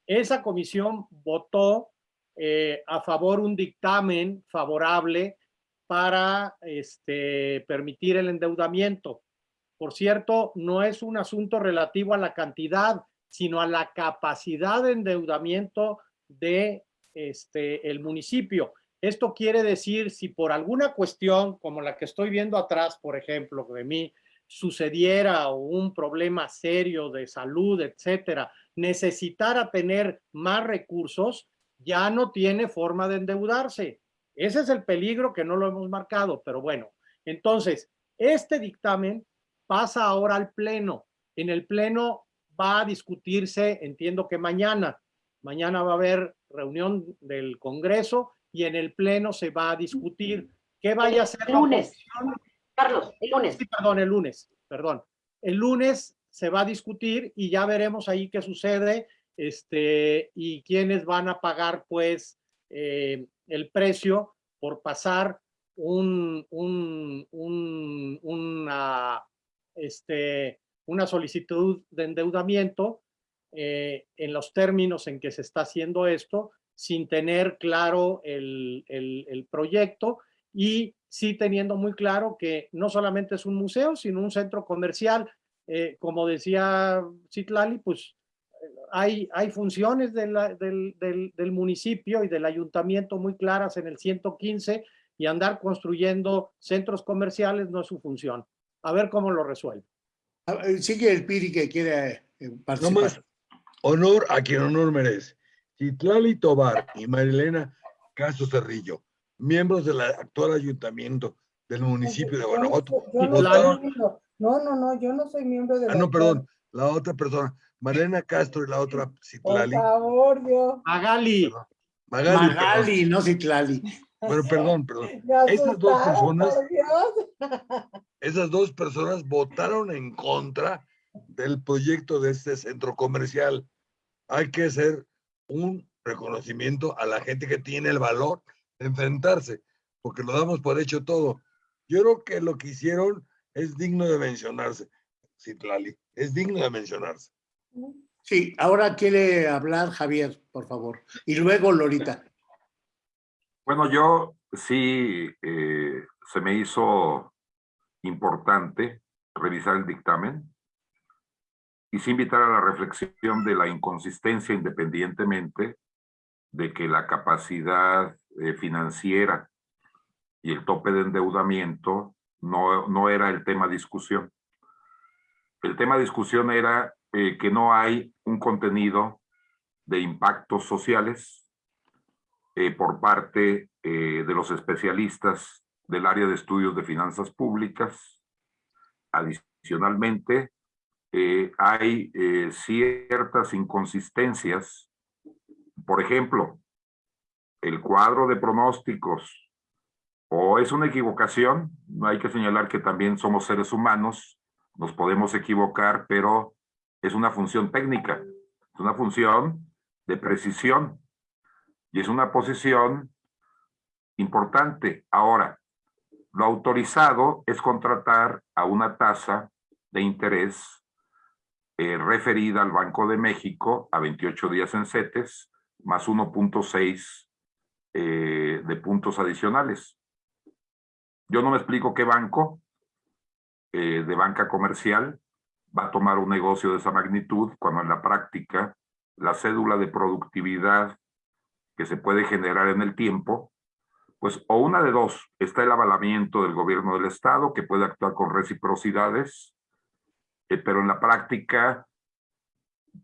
Esa comisión votó eh, a favor un dictamen favorable para este, permitir el endeudamiento. Por cierto, no es un asunto relativo a la cantidad, sino a la capacidad de endeudamiento de este, el municipio. Esto quiere decir, si por alguna cuestión, como la que estoy viendo atrás, por ejemplo, de mí, sucediera un problema serio de salud, etcétera, necesitara tener más recursos, ya no tiene forma de endeudarse. Ese es el peligro que no lo hemos marcado, pero bueno. Entonces, este dictamen pasa ahora al Pleno. En el Pleno va a discutirse, entiendo que mañana, mañana va a haber reunión del Congreso y en el Pleno se va a discutir qué vaya a ser la Lunes. Carlos, el lunes. Sí, perdón, el lunes, perdón. El lunes se va a discutir y ya veremos ahí qué sucede este, y quiénes van a pagar, pues, eh, el precio por pasar un, un, un- una, este, una solicitud de endeudamiento eh, en los términos en que se está haciendo esto, sin tener claro el, el- proyecto y sí teniendo muy claro que no solamente es un museo, sino un centro comercial. Eh, como decía Citlali, pues hay, hay funciones de la- del, del- del municipio y del ayuntamiento muy claras en el 115 y andar construyendo centros comerciales no es su función. A ver cómo lo resuelve. Sigue el Piri que quiere eh, No participar. más honor a quien honor merece. Citlali Tobar y Marilena Castro Cerrillo, miembros del actual ayuntamiento del municipio de no Guanajuato. no. No, no, no, yo no soy miembro de Ah, no, perdón, la otra persona, Marilena Castro y la otra Por Citlali. favor, Dios. Magali, Magali, perdón. Magali, no Citlali. Bueno, perdón, perdón. Esas dos personas- por Dios. Esas dos personas votaron en contra del proyecto de este centro comercial. Hay que hacer un reconocimiento a la gente que tiene el valor de enfrentarse, porque lo damos por hecho todo. Yo creo que lo que hicieron es digno de mencionarse, Citlali, es digno de mencionarse. Sí, ahora quiere hablar Javier, por favor. Y luego Lorita. Bueno, yo sí eh, se me hizo importante revisar el dictamen y sí invitar a la reflexión de la inconsistencia independientemente de que la capacidad eh, financiera y el tope de endeudamiento no, no era el tema discusión. El tema de discusión era eh, que no hay un contenido de impactos sociales eh, por parte eh, de los especialistas del área de estudios de finanzas públicas. Adicionalmente, hay ciertas inconsistencias. Por ejemplo, el cuadro de pronósticos o es una equivocación, hay que señalar que también somos seres humanos, nos podemos equivocar, pero es una función técnica, es una función de precisión y es una posición importante. Ahora, lo autorizado es contratar a una tasa de interés eh, referida al Banco de México a 28 días en CETES, más 1.6 eh, de puntos adicionales. Yo no me explico qué banco eh, de banca comercial va a tomar un negocio de esa magnitud cuando en la práctica la cédula de productividad que se puede generar en el tiempo, pues o una de dos, está el avalamiento del gobierno del estado que puede actuar con reciprocidades, eh, pero en la práctica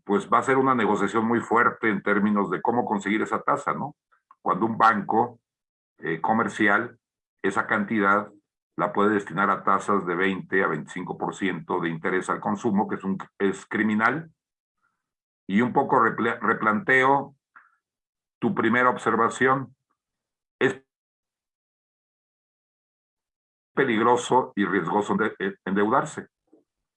pues va a ser una negociación muy fuerte en términos de cómo conseguir esa tasa, ¿no? Cuando un banco eh, comercial esa cantidad la puede destinar a tasas de 20 a 25% de interés al consumo, que es, un, es criminal. Y un poco replanteo tu primera observación. Es peligroso y riesgoso eh, endeudarse.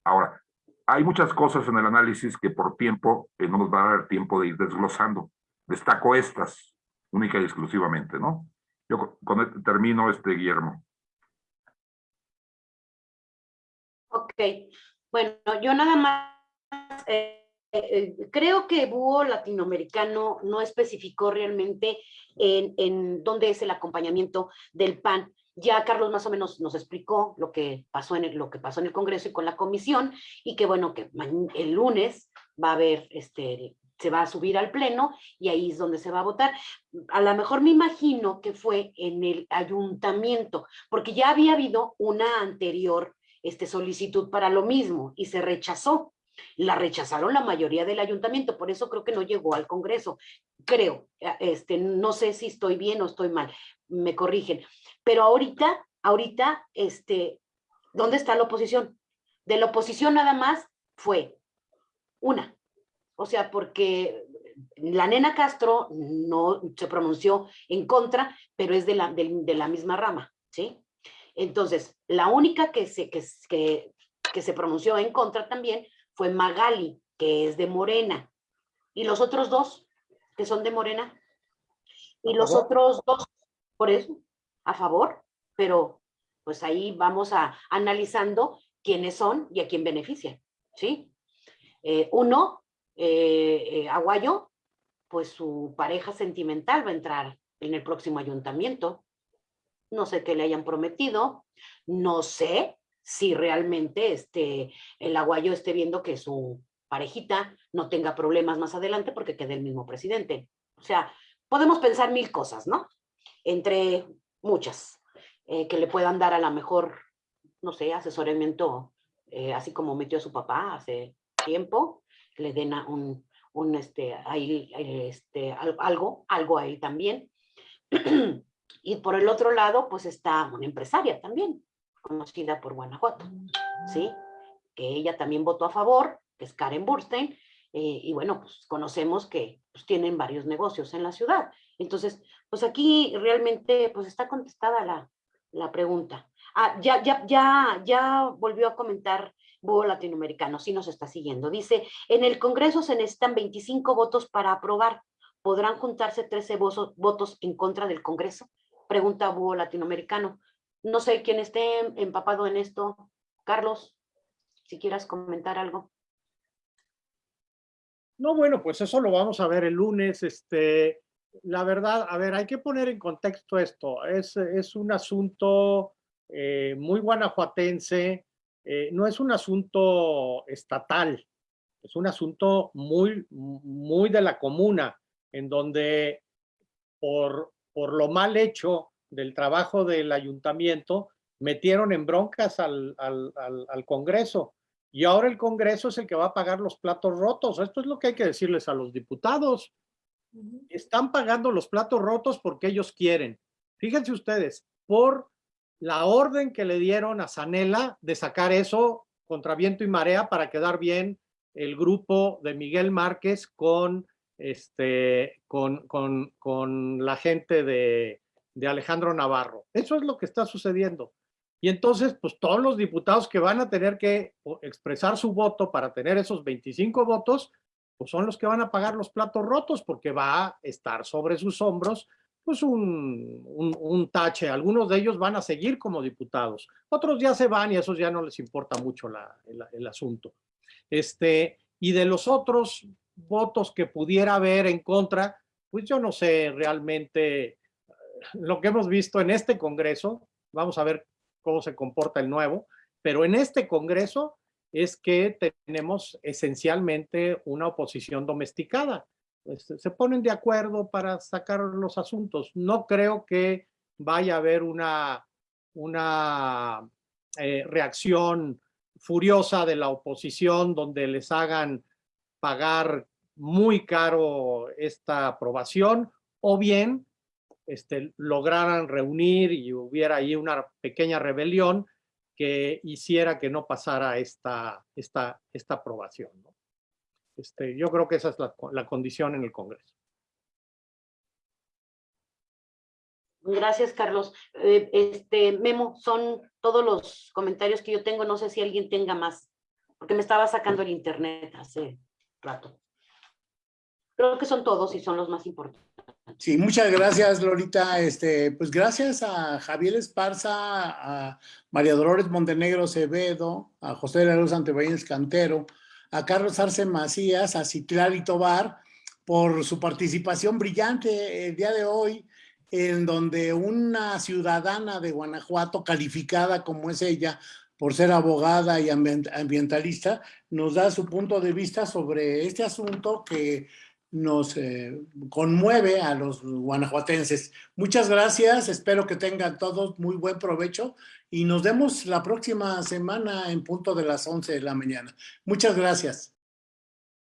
Ahora, hay muchas cosas en el análisis que por tiempo eh, no nos va a dar tiempo de ir desglosando. Destaco estas, única y exclusivamente, ¿no? Yo con, esto termino, este Guillermo. Ok, bueno, yo nada más eh, eh, creo que Búho Latinoamericano no especificó realmente en, en, dónde es el acompañamiento del PAN. Ya Carlos más o menos nos explicó lo que pasó en el, lo que pasó en el Congreso y con la comisión y que bueno, que el lunes va a haber este, se va a subir al pleno y ahí es donde se va a votar. A lo mejor me imagino que fue en el ayuntamiento, porque ya había habido una anterior este, solicitud para lo mismo y se rechazó. La rechazaron la mayoría del ayuntamiento, por eso creo que no llegó al Congreso. Creo, este, no sé si estoy bien o estoy mal, me corrigen. Pero ahorita, ahorita, este, ¿dónde está la oposición? De la oposición nada más fue una, o sea, porque la nena Castro no se pronunció en contra, pero es de la, de, la misma rama, ¿sí? Entonces, la única que se, que, que, que se pronunció en contra también fue Magali, que es de Morena. Y los otros dos, que son de Morena. Y los otros dos, por eso, a favor, pero pues ahí vamos a analizando quiénes son y a quién benefician, ¿sí? Eh, uno eh, eh, Aguayo, pues su pareja sentimental va a entrar en el próximo ayuntamiento. No sé qué le hayan prometido, no sé si realmente este, el Aguayo esté viendo que su parejita no tenga problemas más adelante porque quede el mismo presidente. O sea, podemos pensar mil cosas, ¿no? Entre muchas, eh, que le puedan dar a la mejor, no sé, asesoramiento, eh, así como metió a su papá hace tiempo, le den un, un este, ahí, este, algo, algo a él también. y por el otro lado, pues está una empresaria también, conocida por Guanajuato, ¿sí? Que ella también votó a favor, que es Karen Burstein, eh, y bueno, pues conocemos que pues, tienen varios negocios en la ciudad. Entonces, pues aquí realmente pues está contestada la, la pregunta. Ah, ya, ya, ya, ya volvió a comentar Búho Latinoamericano, sí nos está siguiendo. Dice, en el Congreso se necesitan 25 votos para aprobar. ¿Podrán juntarse 13 votos en contra del Congreso? Pregunta Búho Latinoamericano. No sé quién esté empapado en esto. Carlos, si quieras comentar algo. No, bueno, pues eso lo vamos a ver el lunes. Este, la verdad, a ver, hay que poner en contexto esto. Es, es un asunto eh, muy guanajuatense, eh, no es un asunto estatal, es un asunto muy, muy de la comuna, en donde por, por lo mal hecho del trabajo del ayuntamiento, metieron en broncas al, al, al, Congreso. Y ahora el Congreso es el que va a pagar los platos rotos. Esto es lo que hay que decirles a los diputados. Están pagando los platos rotos porque ellos quieren. Fíjense ustedes, por la orden que le dieron a Sanela de sacar eso contra viento y marea para quedar bien el grupo de Miguel Márquez con, este, con, la gente de, de Alejandro Navarro. Eso es lo que está sucediendo. Y entonces, pues todos los diputados que van a tener que expresar su voto para tener esos 25 votos, pues son los que van a pagar los platos rotos porque va a estar sobre sus hombros pues un, un, tache. Algunos de ellos van a seguir como diputados. Otros ya se van y a esos ya no les importa mucho el, el, asunto. Este, y de los otros votos que pudiera haber en contra, pues yo no sé realmente lo que hemos visto en este Congreso, vamos a ver cómo se comporta el nuevo, pero en este Congreso es que tenemos esencialmente una oposición domesticada. Este, se ponen de acuerdo para sacar los asuntos. No creo que vaya a haber una, una eh, reacción furiosa de la oposición donde les hagan pagar muy caro esta aprobación o bien este, lograran reunir y hubiera ahí una pequeña rebelión que hiciera que no pasara esta, esta, esta aprobación. ¿no? Este, yo creo que esa es la, la condición en el Congreso. Gracias, Carlos. Eh, este, Memo, son todos los comentarios que yo tengo. No sé si alguien tenga más, porque me estaba sacando el internet hace rato. Creo que son todos y son los más importantes. Sí, muchas gracias, Lorita. Este, pues gracias a Javier Esparza, a María Dolores Montenegro Acevedo, a José de la Luz Antebellín Cantero, a Carlos Arce Macías, a Citlali Tobar, por su participación brillante el día de hoy, en donde una ciudadana de Guanajuato, calificada como es ella, por ser abogada y ambientalista, nos da su punto de vista sobre este asunto que nos eh, conmueve a los guanajuatenses. Muchas gracias, espero que tengan todos muy buen provecho y nos vemos la próxima semana en punto de las 11 de la mañana. Muchas gracias.